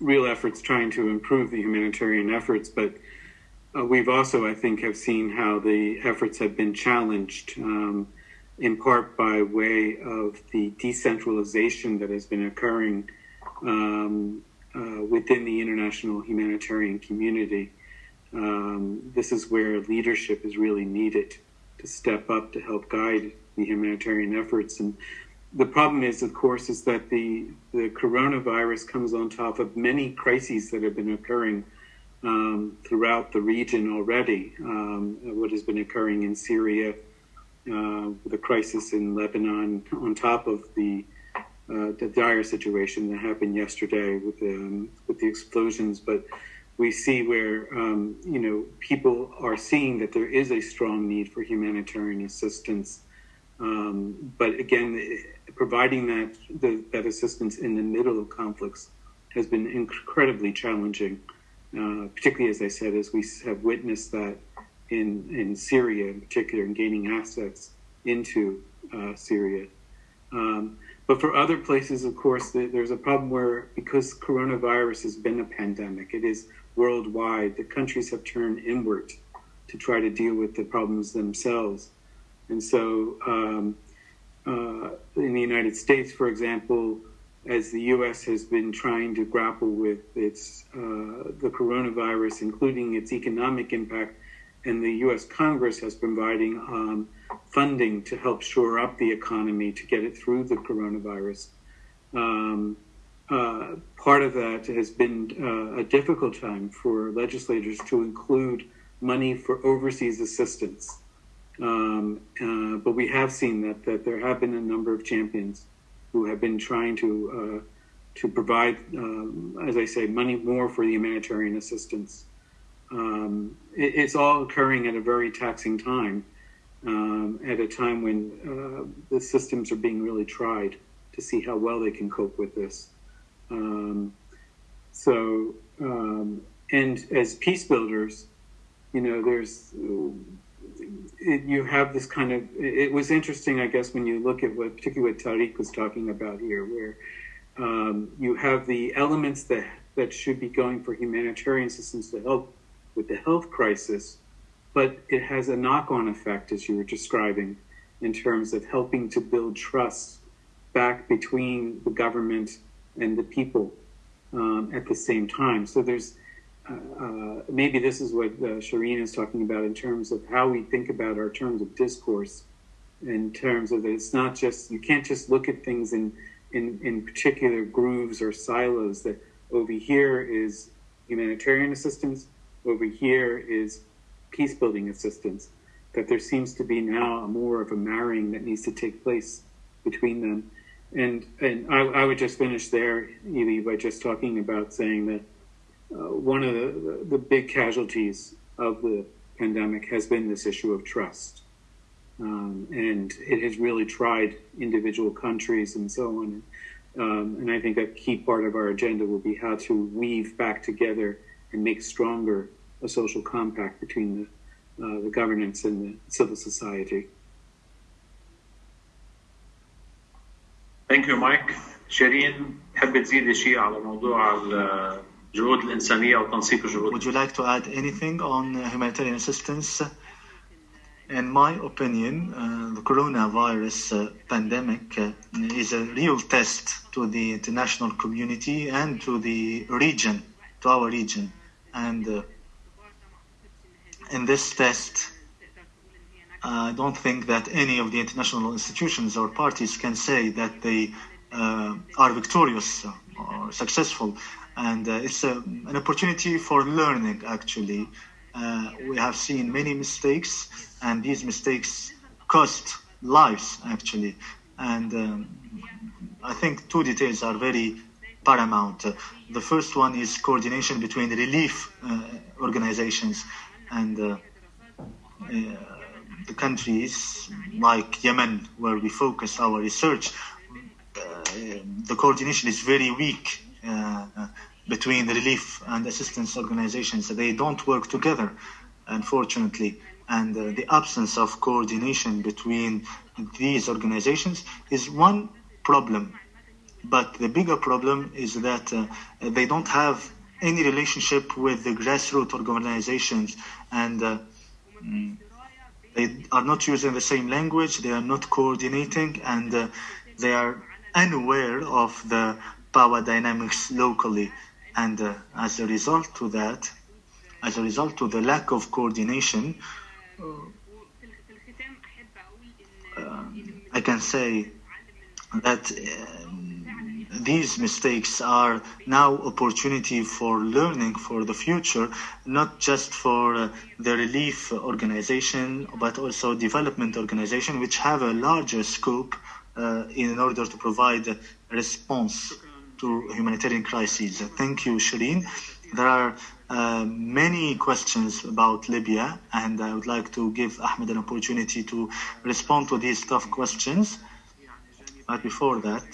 real efforts trying to improve the humanitarian efforts, but uh, we've also, I think, have seen how the efforts have been challenged, um, in part by way of the decentralization that has been occurring um, uh, within the international humanitarian community. Um, this is where leadership is really needed to step up to help guide the humanitarian efforts. And the problem is, of course, is that the, the coronavirus comes on top of many crises that have been occurring um, throughout the region already. Um, what has been occurring in Syria, uh, the crisis in Lebanon, on top of the uh, the dire situation that happened yesterday with the um, with the explosions, but we see where um, you know people are seeing that there is a strong need for humanitarian assistance. Um, but again, providing that the, that assistance in the middle of conflicts has been incredibly challenging. Uh, particularly, as I said, as we have witnessed that in in Syria, in particular, in gaining assets into uh, Syria. Um, but for other places, of course, there's a problem where because coronavirus has been a pandemic, it is worldwide. The countries have turned inward to try to deal with the problems themselves, and so um, uh, in the United States, for example, as the U.S. has been trying to grapple with its uh, the coronavirus, including its economic impact, and the U.S. Congress has been providing um, funding to help shore up the economy to get it through the coronavirus. Um, uh, part of that has been uh, a difficult time for legislators to include money for overseas assistance. Um, uh, but we have seen that, that there have been a number of champions who have been trying to uh, to provide, um, as I say, money more for the humanitarian assistance. Um, it, it's all occurring at a very taxing time, um, at a time when uh, the systems are being really tried to see how well they can cope with this. Um, so, um, and as peace builders, you know, there's it, you have this kind of. It was interesting, I guess, when you look at what, particularly what Tariq was talking about here, where um, you have the elements that that should be going for humanitarian systems to help with the health crisis, but it has a knock-on effect, as you were describing, in terms of helping to build trust back between the government and the people um, at the same time. So there's uh, uh, maybe this is what uh, Shireen is talking about in terms of how we think about our terms of discourse, in terms of that it's not just you can't just look at things in in, in particular grooves or silos. That over here is humanitarian assistance, over here is peace building assistance. That there seems to be now more of a marrying that needs to take place between them. And and I, I would just finish there, Evie, by just talking about saying that uh, one of the, the big casualties of the pandemic has been this issue of trust. Um, and it has really tried individual countries and so on. Um, and I think a key part of our agenda will be how to weave back together and make stronger a social compact between the, uh, the governance and the civil society. Thank you, Mike. Shireen Would you like to add anything on humanitarian assistance? In my opinion, uh, the coronavirus uh, pandemic uh, is a real test to the international community and to the region, to our region. And uh, in this test, I don't think that any of the international institutions or parties can say that they uh, are victorious or successful. And uh, it's a, an opportunity for learning, actually. Uh, we have seen many mistakes, and these mistakes cost lives, actually. And um, I think two details are very paramount. Uh, the first one is coordination between relief uh, organizations and uh, the countries like Yemen, where we focus our research. the coordination is very weak between the relief and assistance organizations. They don't work together, unfortunately. And uh, the absence of coordination between these organizations is one problem. But the bigger problem is that uh, they don't have any relationship with the grassroots organizations. And uh, they are not using the same language, they are not coordinating, and uh, they are unaware of the power dynamics locally. And uh, as a result to that, as a result to the lack of coordination, uh, I can say that these mistakes are now opportunity for learning for the future, not just for uh, the relief organization, but also development organization, which have a larger scope uh, in order to provide a response to humanitarian crises. Thank you, Shireen. There are uh, many questions about Libya, and I would like to give Ahmed an opportunity to respond to these tough questions. But before that,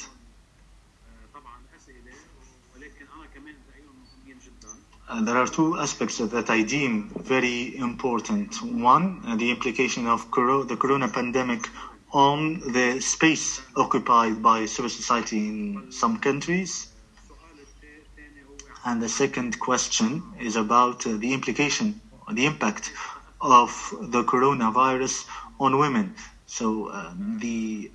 uh, there are two aspects that I deem very important. One, uh, the implication of coro- the corona pandemic on the space occupied by civil society in some countries. And the second question is about uh, the implication, the impact of the coronavirus on women. So, uh, the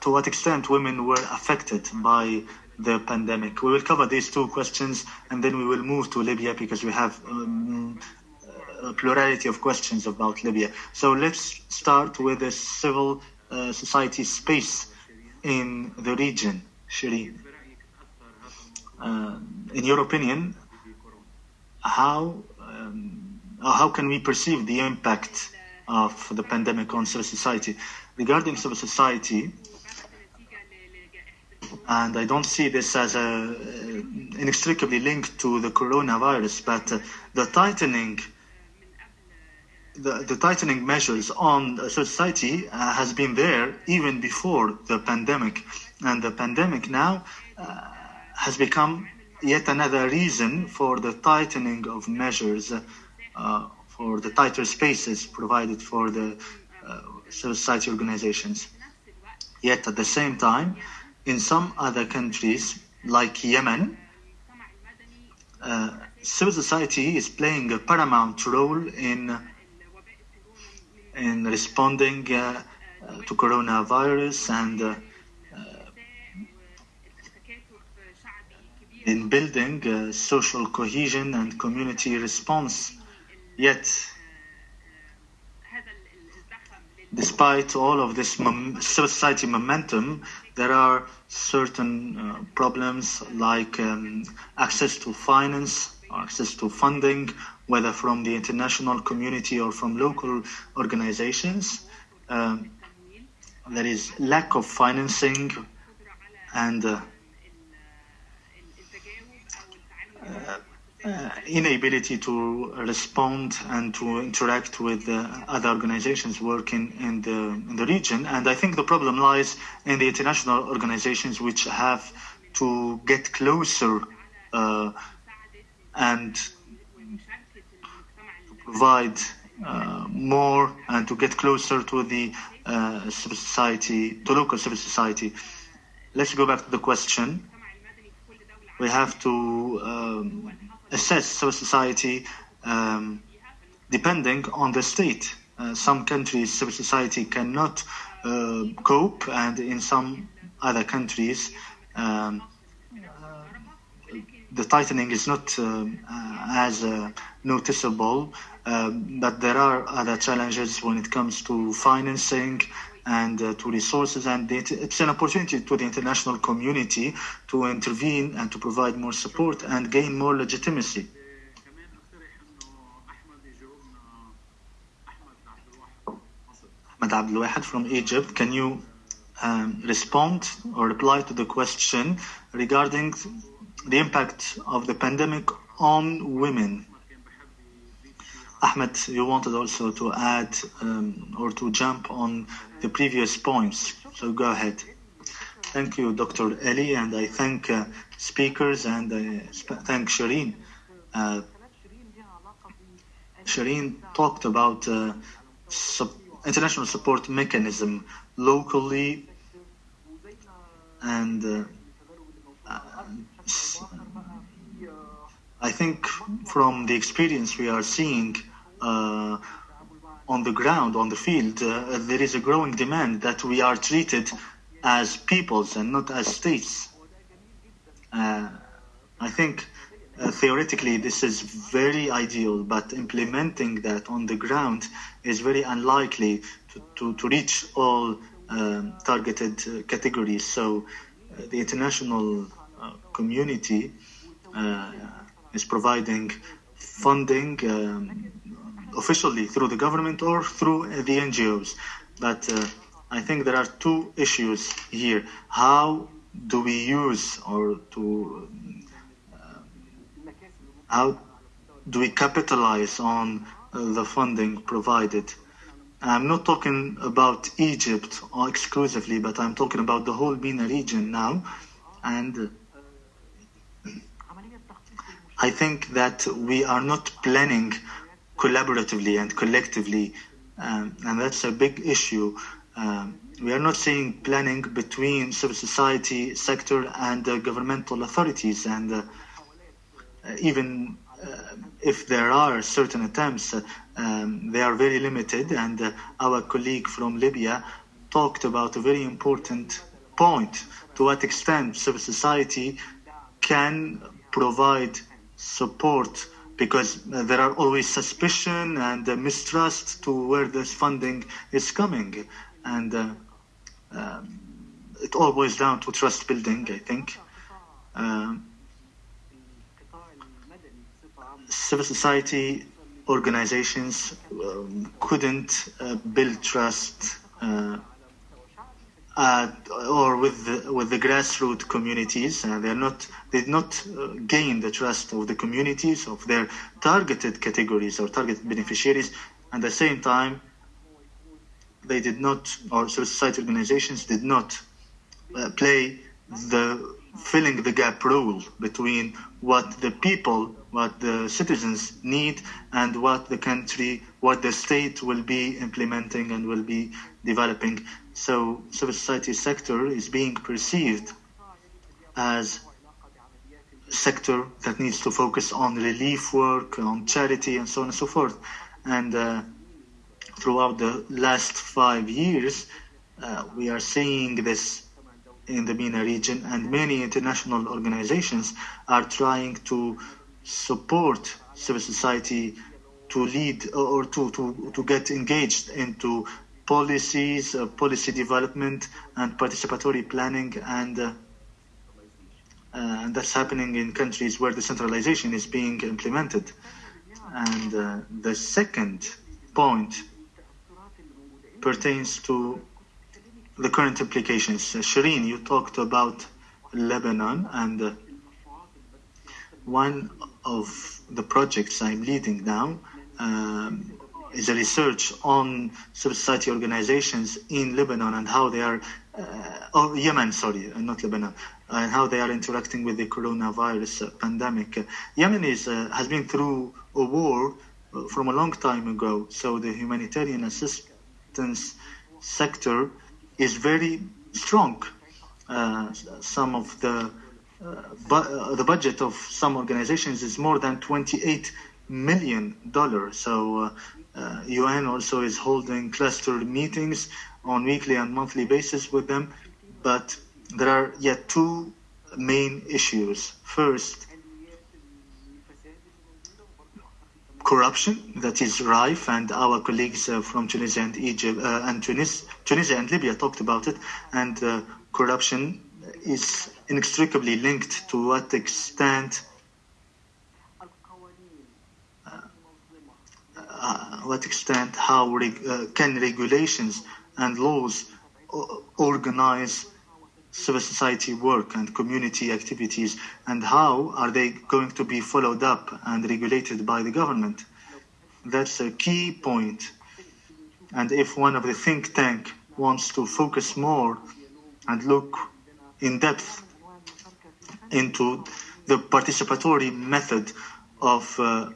to what extent women were affected by the pandemic. We will cover these two questions and then we will move to Libya because we have um, a plurality of questions about Libya. So let's start with the civil uh, society space in the region, Shireen. Uh, in your opinion, how um, how can we perceive the impact of the pandemic on civil society? Regarding civil society, and I don't see this as a, inextricably linked to the coronavirus, but uh, the tightening, the, the tightening measures on society uh, has been there even before the pandemic, and the pandemic now uh, has become yet another reason for the tightening of measures, uh, for the tighter spaces provided for the uh, society organizations. Yet at the same time, in some other countries, like Yemen, uh, civil society is playing a paramount role in in responding uh, uh, to coronavirus and uh, in building social cohesion and community response. Yet, despite all of this mom- society momentum, there are certain uh, problems like um, access to finance, access to funding, whether from the international community or from local organizations. Um, there is lack of financing and uh, uh, uh, inability to respond and to interact with uh, other organizations working in the in the region. And I think the problem lies in the international organizations which have to get closer uh, and provide uh, more and to get closer to the uh, civil society, to local civil society. Let's go back to the question. We have to um, assess civil society um, depending on the state uh, some countries civil society cannot uh, cope, and in some other countries. Um, the tightening is not um, uh, as uh, noticeable, um, but there are other challenges when it comes to financing and uh, to resources, and it, it's an opportunity to the international community to intervene and to provide more support and gain more legitimacy. Ahmed Abdel Wahid from Egypt, can you um, respond or reply to the question regarding the impact of the pandemic on women. Ahmed, you wanted also to add um, or to jump on the previous points, so go ahead. Thank you, Dr. Eli, and I thank uh, speakers and I thank Shireen. Uh, Shireen talked about uh, sub international support mechanism locally and uh, I think from the experience we are seeing uh, on the ground, on the field, uh, there is a growing demand that we are treated as peoples and not as states. Uh, I think uh, theoretically this is very ideal, but implementing that on the ground is very unlikely to, to, to reach all um, targeted uh, categories. So uh, the international community is providing funding um, officially through the government or through the NGOs. But uh, I think there are two issues here. How do we use or to uh, how do we capitalize on uh, the funding provided? I'm not talking about Egypt exclusively, but I'm talking about the whole MENA region now. And I think that we are not planning collaboratively and collectively, um, and that's a big issue. Um, we are not seeing planning between civil society sector and uh, governmental authorities, and uh, even uh, if there are certain attempts, uh, um, they are very limited. And uh, our colleague from Libya talked about a very important point: to what extent civil society can provide support because there are always suspicion and uh, mistrust to where this funding is coming. And uh, um, it all boils down to trust building i think. Um, civil society organizations um, couldn't uh, build trust uh, uh, or with the, with the grassroots communities. Uh, they're not they did not uh, gain the trust of the communities of their targeted categories or targeted beneficiaries. At the same time, they did not, or civil society organizations did not uh, play the filling the gap role between what the people, what the citizens need, and what the country, what the state will be implementing and will be developing. So civil society sector is being perceived as sector that needs to focus on relief work, on charity, and so on and so forth. And uh, throughout the last five years, uh, we are seeing this in the MENA region, and many international organizations are trying to support civil society to lead or to, to, to get engaged into policies, uh, policy development, and participatory planning, and uh, uh, and that's happening in countries where decentralization is being implemented. And the second point pertains to the current implications. Shireen, you talked about Lebanon, and one of the projects I'm leading now um, is a research on civil society organizations in Lebanon and how they are, uh, or Yemen, sorry, not Lebanon, and how they are interacting with the coronavirus pandemic. Yemen is, uh, has been through a war uh, from a long time ago, so the humanitarian assistance sector is very strong. Uh, some of the uh, bu uh, the budget of some organizations is more than 28 million dollars. So uh, UN also is holding cluster meetings on weekly and monthly basis with them, but there are yet two main issues. First, corruption that is rife, and our colleagues uh, from Tunisia and Egypt uh, and Tunis, Tunisia and Libya talked about it, and uh, corruption is inextricably linked to what extent what extent how reg- uh, can regulations and laws organize civil society work and community activities and how are they going to be followed up and regulated by the government that's a key point. point and if one of the think tank wants to focus more and look in depth into the participatory method of uh,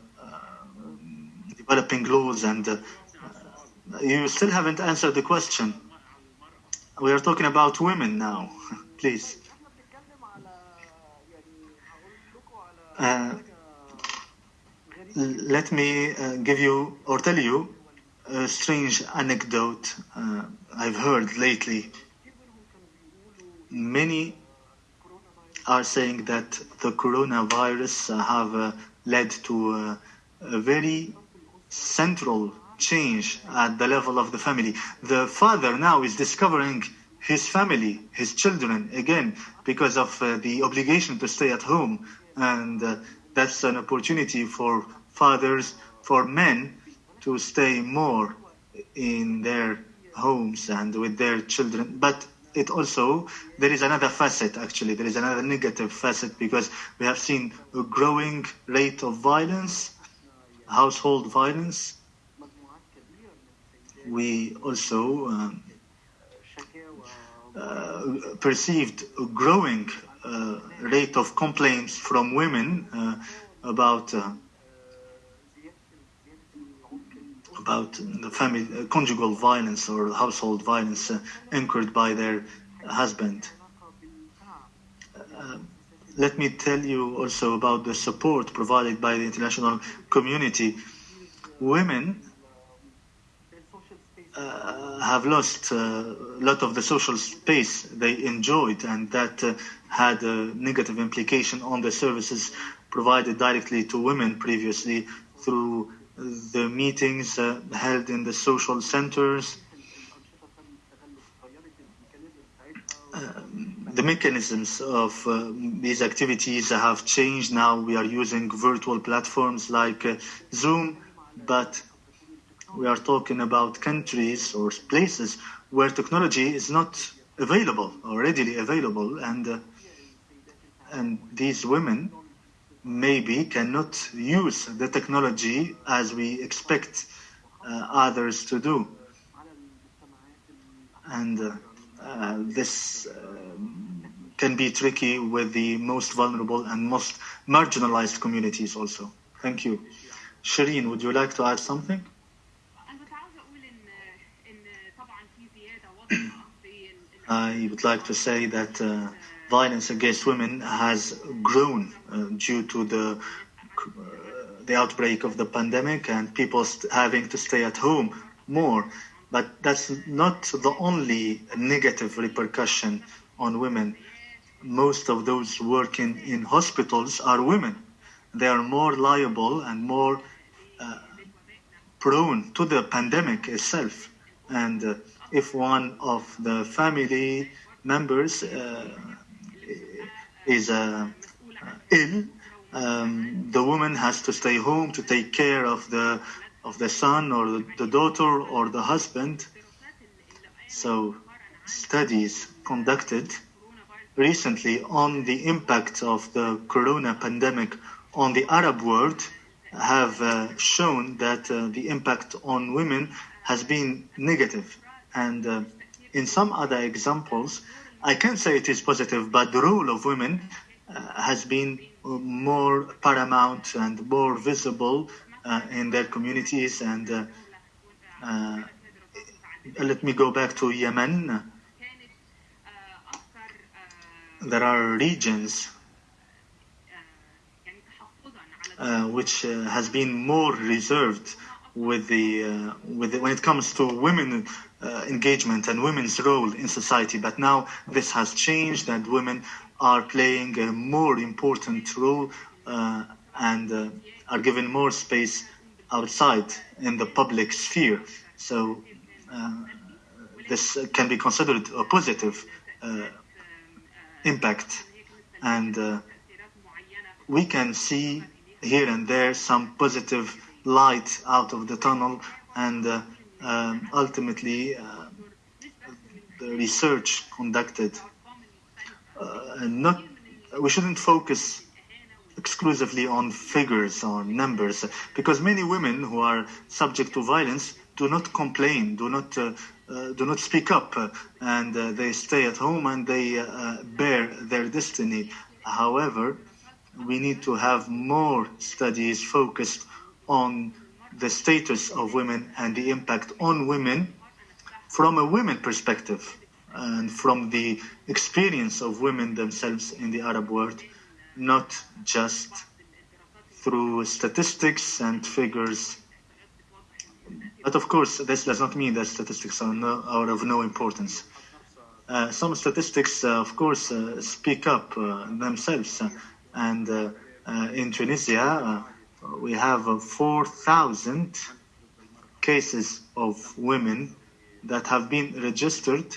developing laws and uh, you still haven't answered the question we are talking about women now please uh, let me uh, give you or tell you a strange anecdote uh, I've heard lately. Many are saying that the coronavirus have uh, led to uh, a very central change at the level of the family. The father now is discovering his family, his children again, because of uh, the obligation to stay at home. And uh, that's an opportunity for fathers, for men, to stay more in their homes and with their children. But it also, there is another facet actually, there is another negative facet because we have seen a growing rate of violence, household violence. We also um, uh, perceived a growing uh, rate of complaints from women uh, about uh, about the family uh, conjugal violence or household violence uh, incurred by their husband. Uh, let me tell you also about the support provided by the international community. Women uh, have lost uh, a lot of the social space they enjoyed, and that uh, had a negative implication on the services provided directly to women previously through the meetings uh, held in the social centers. Uh, the mechanisms of uh, these activities have changed. Now we are using virtual platforms like uh, Zoom, but we are talking about countries or places where technology is not available or readily available, and uh, and these women maybe cannot use the technology as we expect uh, others to do. And uh, uh, this can be tricky with the most vulnerable and most marginalized communities also. Thank you. Shireen, would you like to add something? I would like to say that uh, violence against women has grown uh, due to the uh, the outbreak of the pandemic and people having to stay at home more. But that's not the only negative repercussion on women. Most of those working in hospitals are women. They are more liable and more uh, prone to the pandemic itself. And uh, if one of the family members uh, is uh, ill, um, the woman has to stay home to take care of the of the son or the, the daughter or the husband. So, studies conducted recently on the impact of the corona pandemic on the Arab world have uh, shown that uh, the impact on women has been negative. And uh, in some other examples, I can't say it is positive, but the role of women uh, has been more paramount and more visible uh, in their communities. And uh, uh, let me go back to Yemen. There are regions uh, which uh, has been more reserved with the, uh, with the, when it comes to women uh, engagement and women's role in society. But now this has changed, and women are playing a more important role uh, and uh, are given more space outside in the public sphere. So this can be considered a positive impact, and uh, we can see here and there some positive light out of the tunnel, and uh, um, ultimately uh, the research conducted uh, and not we shouldn't focus exclusively on figures or numbers because many women who are subject to violence do not complain do not uh, do not speak up uh, and uh, they stay at home and they uh, bear their destiny however we need to have more studies focused on the status of women and the impact on women from a women perspective and from the experience of women themselves in the Arab world, not just through statistics and figures. But of course, this does not mean that statistics are, no, are of no importance. Uh, some statistics, uh, of course, uh, speak up uh, themselves. and uh, uh, in Tunisia, we have 4,000 cases of women that have been registered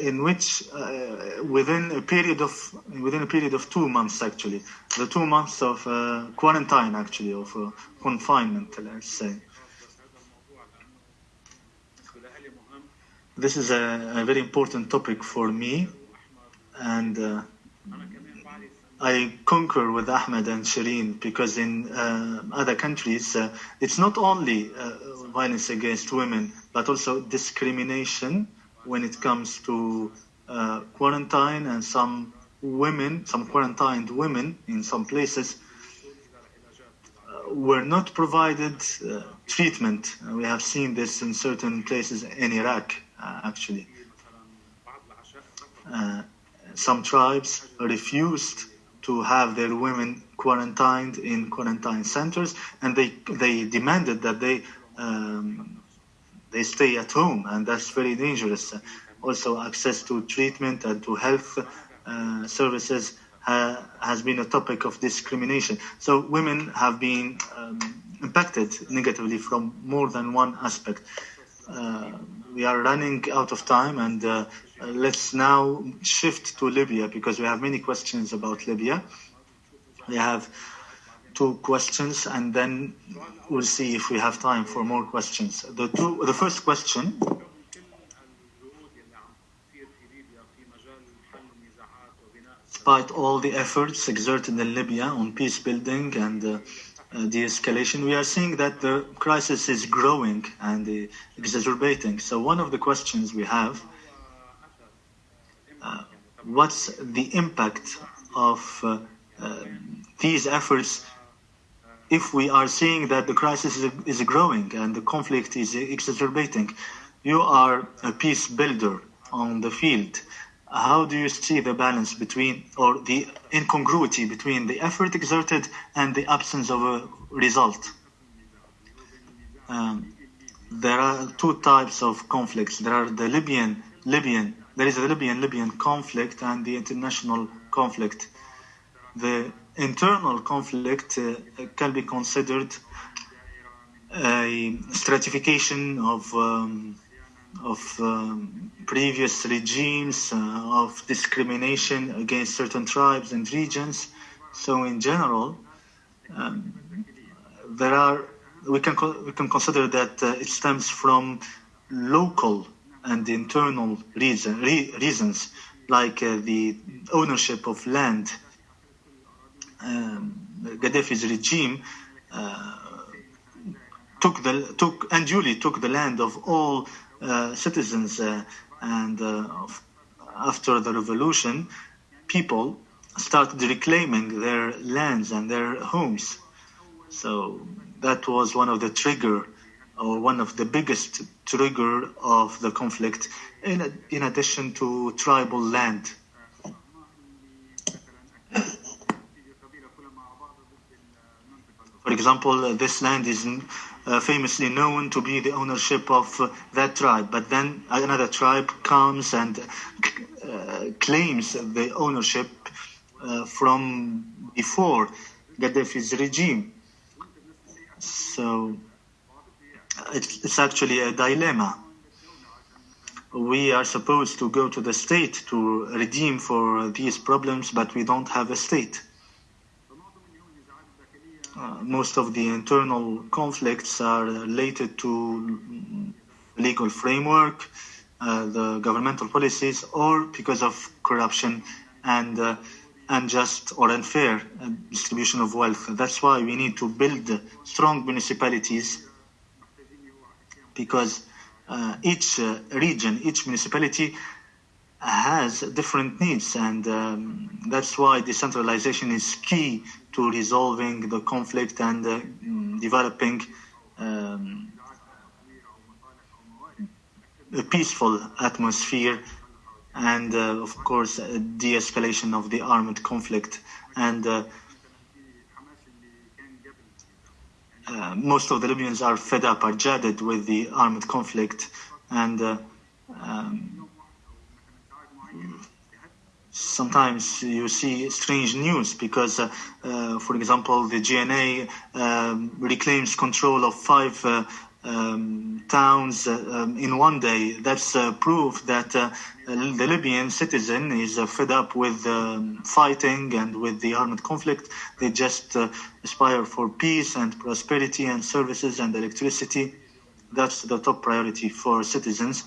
in which uh, within a period of within a period of two months actually. The two months of uh, quarantine actually of uh, confinement let's say. This is a, a very important topic for me and uh, I concur with Ahmed and Shireen because in uh, other countries uh, it's not only violence against women but also discrimination when it comes to uh, quarantine and some women, some quarantined women in some places uh, were not provided uh, treatment. we have seen this in certain places in Iraq, actually. some tribes refused to have their women quarantined in quarantine centers, and they they demanded that they um, they stay at home, and that's very dangerous. Also, access to treatment and to health uh, services ha- has been a topic of discrimination. So, women have been um, impacted negatively from more than one aspect. Uh, we are running out of time, and uh, let's now shift to Libya because we have many questions about Libya. We have two questions and then we'll see if we have time for more questions. The, two, the first question despite all the efforts exerted in Libya on peace building and uh, uh, de-escalation, we are seeing that the crisis is growing and uh, exacerbating. So one of the questions we have, uh, what's the impact of uh, these efforts if we are seeing that the crisis is, is growing and the conflict is exacerbating, you are a peace builder on the field. How do you see the balance between, or the incongruity between the effort exerted and the absence of a result? Um, there are two types of conflicts. There are the Libyan, Libyan, there is the Libyan Libyan conflict and the international conflict. The internal conflict uh, can be considered a stratification of um, of um, previous regimes uh, of discrimination against certain tribes and regions. So, in general, um, there are we can we can consider that uh, it stems from local and internal reason, re reasons like uh, the ownership of land um, Gaddafi's regime uh, took the took unduly took the land of all uh, citizens, uh, and after the revolution, people started reclaiming their lands and their homes. So that was one of the trigger or one of the biggest trigger of the conflict in, in addition to tribal land example, this land is uh, famously known to be the ownership of uh, that tribe, but then another tribe comes and uh, claims the ownership uh, from before Gaddafi's regime. So it's, it's actually a dilemma. We are supposed to go to the state to redeem for these problems, but we don't have a state. Uh, most of the internal conflicts are related to legal framework, uh, the governmental policies, or because of corruption and uh, unjust or unfair uh, distribution of wealth. That's why we need to build strong municipalities because uh, each region, each municipality has different needs, and um, that's why decentralization is key to resolving the conflict and uh, developing um, a peaceful atmosphere and uh, of course de-escalation of the armed conflict. And uh, uh, most of the Libyans are fed up, are jaded with the armed conflict. And um, sometimes you see strange news because, uh, uh, for example, the GNA um, reclaims control of five uh, um, towns um, in one day. That's proof that the Libyan citizen is fed up with um, fighting and with the armed conflict. They just aspire for peace and prosperity and services and electricity. That's the top priority for citizens.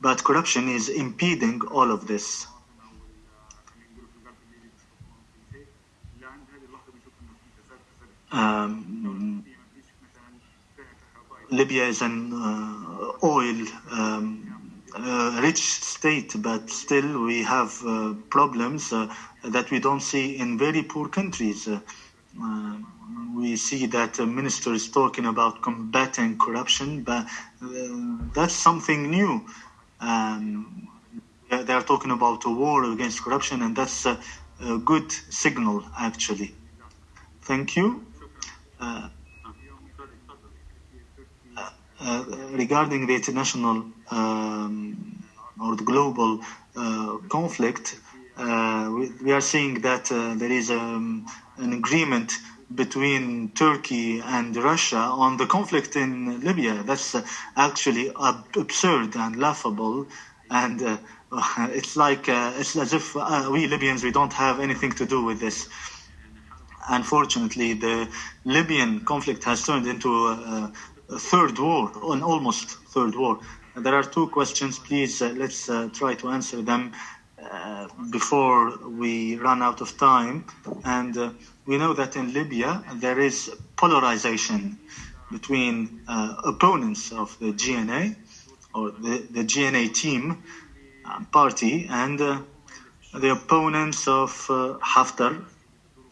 But corruption is impeding all of this. Um, Libya is an uh, oil um, uh, rich state, but still we have uh, problems uh, that we don't see in very poor countries. Uh, we see that ministers talking about combating corruption, but that's something new. Um, they are talking about a war against corruption, and that's a, a good signal, actually. Thank you. Uh, uh, regarding the international um, or the global uh, conflict, we, we, are seeing that there is um, an agreement between Turkey and Russia on the conflict in Libya. That's uh, actually ab absurd and laughable, and uh, it's like uh, it's as if we Libyans we don't have anything to do with this unfortunately, the Libyan conflict has turned into a, a third war, an almost third war. There are two questions. Please, uh, let's uh, try to answer them uh, before we run out of time. And uh, we know that in Libya there is polarization between uh, opponents of the GNA or the, the GNA team uh, party and the opponents of Haftar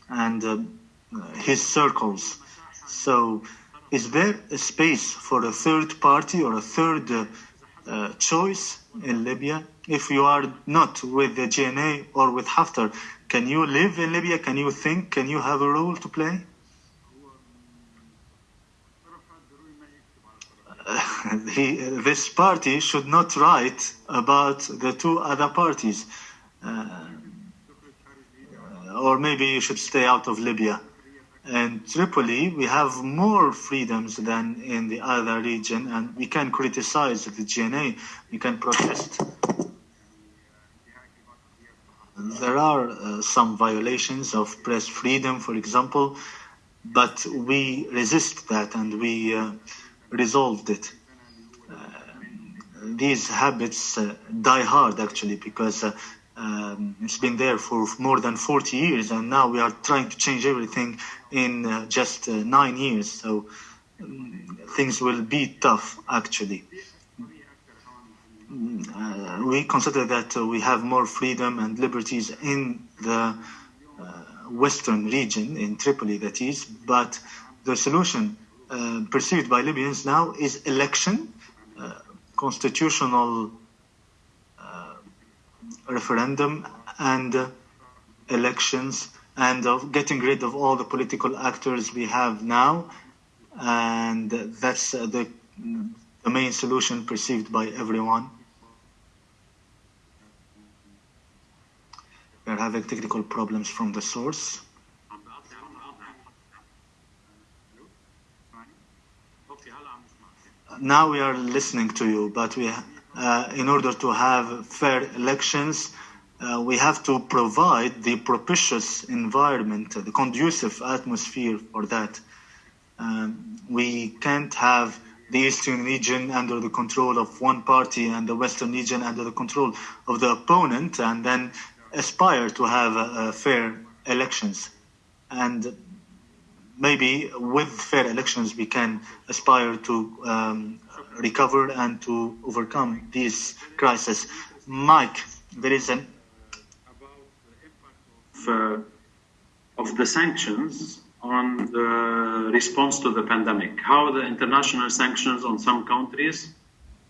and uh, his circles. So, is there a space for a third party or a third uh, uh, choice in Libya? If you are not with the GNA or with Haftar, can you live in Libya? Can you think? Can you have a role to play? he, this party should not write about the two other parties. Or maybe you should stay out of Libya. And Tripoli, we have more freedoms than in the other region, and we can criticize the GNA, we can protest. There are uh, some violations of press freedom, for example, but we resist that and we uh, resolved it. Uh, these habits uh, die hard actually because uh, um, it's been there for more than 40 years, and now we are trying to change everything in uh, just uh, nine years. So um, things will be tough, actually. Uh, we consider that uh, we have more freedom and liberties in the uh, western region, in Tripoli, that is, but the solution uh, perceived by Libyans now is election, constitutional referendum and elections and of getting rid of all the political actors we have now. And that's uh, the, the main solution perceived by everyone. We are having technical problems from the source. Now we are listening to you, but we, uh, in order to have fair elections, uh, we have to provide the propitious environment, the conducive atmosphere for that. Um, we can't have the Eastern region under the control of one party and the Western region under the control of the opponent and then aspire to have uh, fair elections. And maybe with fair elections we can aspire to um, recover and to overcome this crisis. Mike, there is an uh, of the sanctions on the response to the pandemic, how the international sanctions on some countries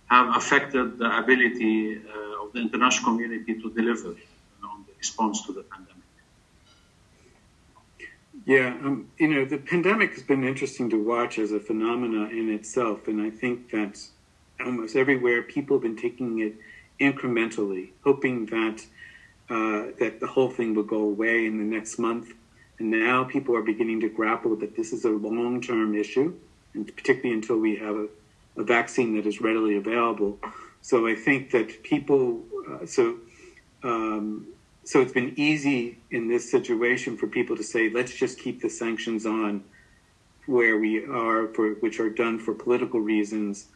have affected the ability uh, of the international community to deliver on the response to the pandemic. Yeah, um, you know, the pandemic has been interesting to watch as a phenomena in itself, and I think that almost everywhere people have been taking it incrementally, hoping that uh, that the whole thing will go away in the next month. And now people are beginning to grapple that this is a long term issue, and particularly until we have a, a, vaccine that is readily available. So I think that people, uh, so, um, so it's been easy in this situation for people to say, let's just keep the sanctions on where we are, for, which are done for political reasons.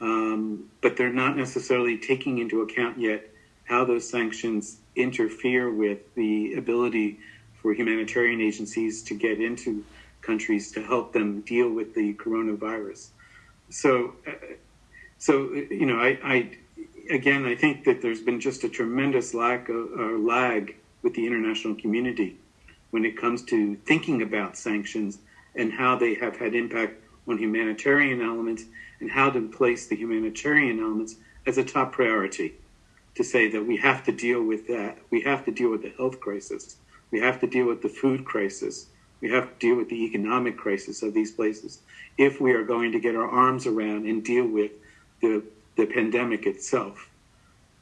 Um, but they're not necessarily taking into account yet how those sanctions interfere with the ability for humanitarian agencies to get into countries to help them deal with the coronavirus. So, uh, so you know, I, I, again, I think that there's been just a tremendous lack of uh, lag with the international community when it comes to thinking about sanctions and how they have had impact on humanitarian elements and how to place the humanitarian elements as a top priority to say that we have to deal with that. We have to deal with the health crisis. We have to deal with the food crisis. We have to deal with the economic crisis of these places if we are going to get our arms around and deal with the, the pandemic itself.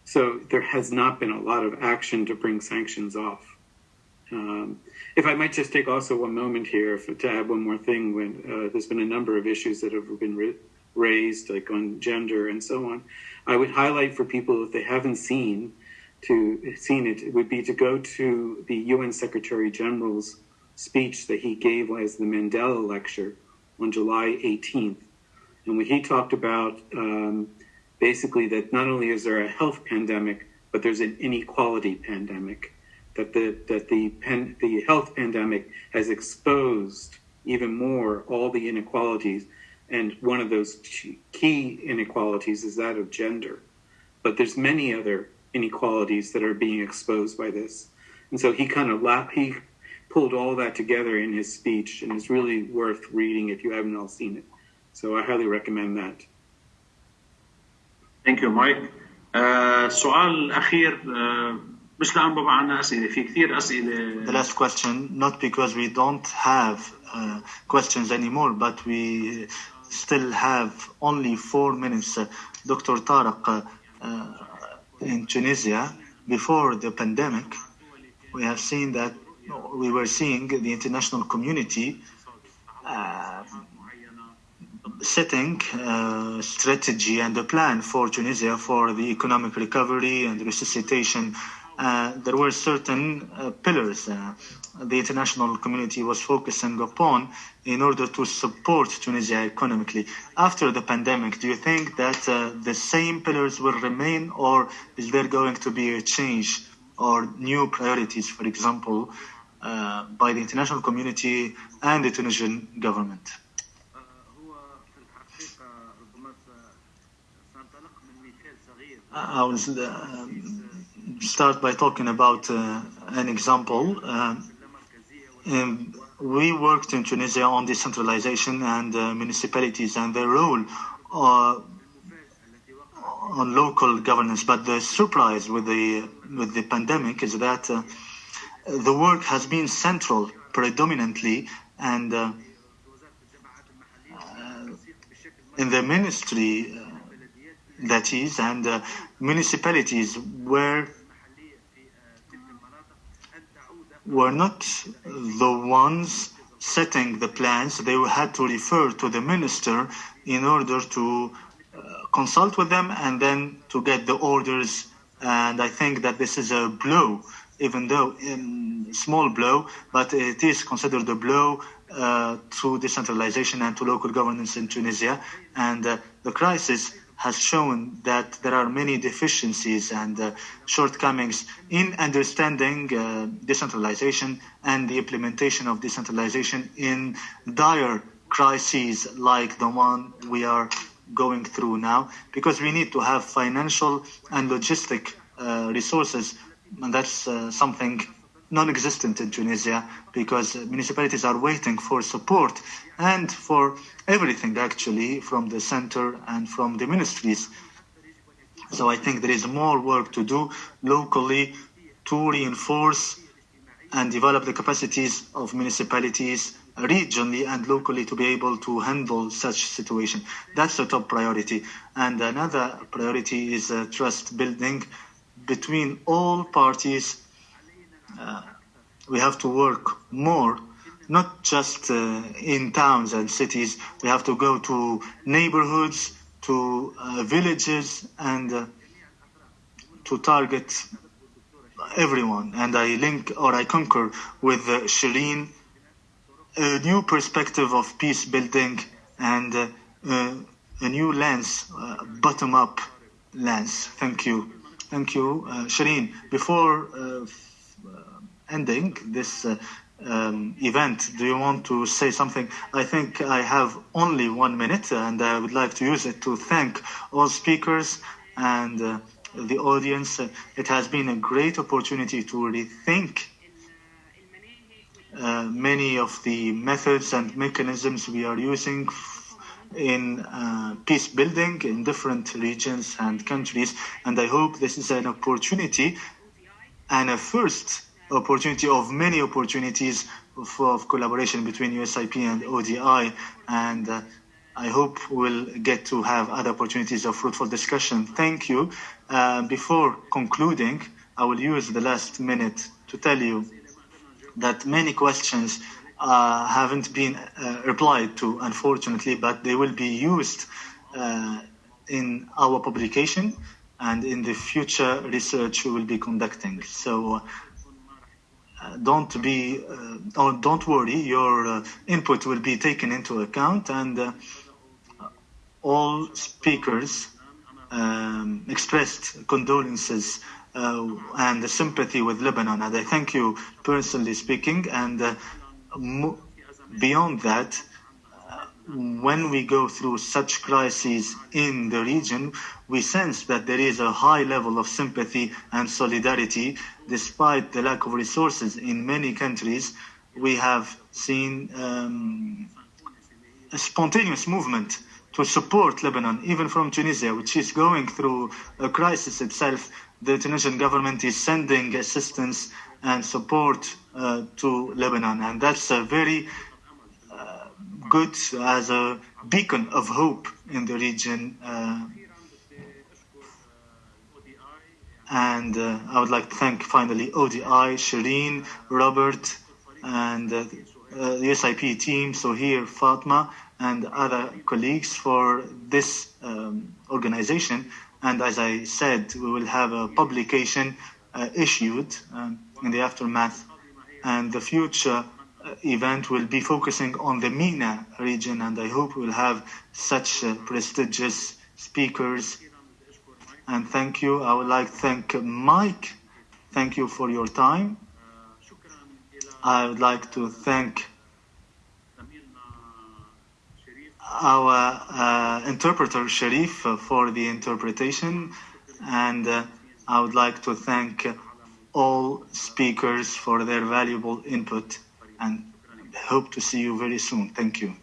So there has not been a lot of action to bring sanctions off. Um, if I might just take also one moment here for, to add one more thing, when uh, there's been a number of issues that have been raised, like on gender and so on. I would highlight for people if they haven't seen to seen it, it would be to go to the UN Secretary General's speech that he gave as the Mandela Lecture on July 18th, and when he talked about um, basically that not only is there a health pandemic, but there's an inequality pandemic. That the that the pen, the health pandemic has exposed even more all the inequalities. And one of those key inequalities is that of gender. But there's many other inequalities that are being exposed by this. And so he kind of la- he pulled all that together in his speech and it's really worth reading if you haven't all seen it. So i highly recommend that Thank you, Mike. Uh, سؤال الأخير uh, مش لأن بابا عنا أسئلة في كثير أسئلة The last question, not because we don't have uh, questions anymore, but we still have only four minutes. Uh, Dr. Tariq, uh, in Tunisia, before the pandemic, we have seen that we were seeing the international community uh, setting a strategy and a plan for Tunisia for the economic recovery and resuscitation. Uh, there were certain uh, pillars uh, the international community was focusing upon in order to support Tunisia economically. After the pandemic, do you think that uh, the same pillars will remain, or is there going to be a change or new priorities, for example, uh, by the international community and the Tunisian government? I will uh, start by talking about uh, an example. Um, we worked in Tunisia on decentralization and uh, municipalities and their role uh, on local governance. But the surprise with the with the pandemic is that uh, the work has been central predominantly and uh, uh, in the ministry uh, that is and uh, municipalities were were not the ones setting the plans. They had to refer to the minister in order to uh, consult with them and then to get the orders. And i think that this is a blow even though in small blow but it is considered a blow uh, to decentralization and to local governance in tunisia. And uh, the crisis has shown that there are many deficiencies and uh, shortcomings in understanding uh, decentralization and the implementation of decentralization in dire crises like the one we are going through now, because we need to have financial and logistic uh, resources, and that's uh, something non-existent in Tunisia because municipalities are waiting for support and for everything actually from the center and from the ministries. So I think there is more work to do locally to reinforce and develop the capacities of municipalities regionally and locally to be able to handle such situation. That's the top priority. And another priority is uh, trust building between all parties uh, we have to work more, not just uh, in towns and cities. We have to go to neighborhoods, to uh, villages, and uh, to target everyone. And I link or I concur with Shireen a new perspective of peace building and uh, uh, a new lens, uh, bottom up lens. Thank you. Thank you. Shireen, before ending this uh, um, event, do you want to say something? I think I have only one minute and I would like to use it to thank all speakers and uh, the audience. Uh, It has been a great opportunity to rethink uh, many of the methods and mechanisms we are using in uh, peace building in different regions and countries. And I hope this is an opportunity and a first opportunity of many opportunities of, of collaboration between USIP and ODI. And uh, I hope we'll get to have other opportunities of fruitful discussion. Thank you. Uh, before concluding, I will use the last minute to tell you that many questions uh, haven't been uh, replied to, unfortunately, but they will be used uh, in our publication and in the future research we will be conducting. So don't be, uh, or don't worry, your uh, input will be taken into account and uh, all speakers um, expressed condolences and sympathy with Lebanon. And I thank you personally speaking. And beyond that, when we go through such crises in the region, we sense that there is a high level of sympathy and solidarity despite the lack of resources in many countries. We have seen um, a spontaneous movement to support Lebanon, even from Tunisia, which is going through a crisis itself. The Tunisian government is sending assistance and support uh, to Lebanon, and that's a very uh, good as a beacon of hope in the region. Uh, and uh, I would like to thank finally ODI, Shireen, Robert, and uh, uh, the USIP team, so here Fatma, and other colleagues for this um, organization. And as I said, we will have a publication uh, issued um, in the aftermath. And the future event will be focusing on the MENA region, and I hope we'll have such uh, prestigious speakers. And thank you. I would like to thank Mike. Thank you for your time. I would like to thank our uh, interpreter Sharif uh, for the interpretation, and uh, I would like to thank all speakers for their valuable input and hope to see you very soon. Thank you.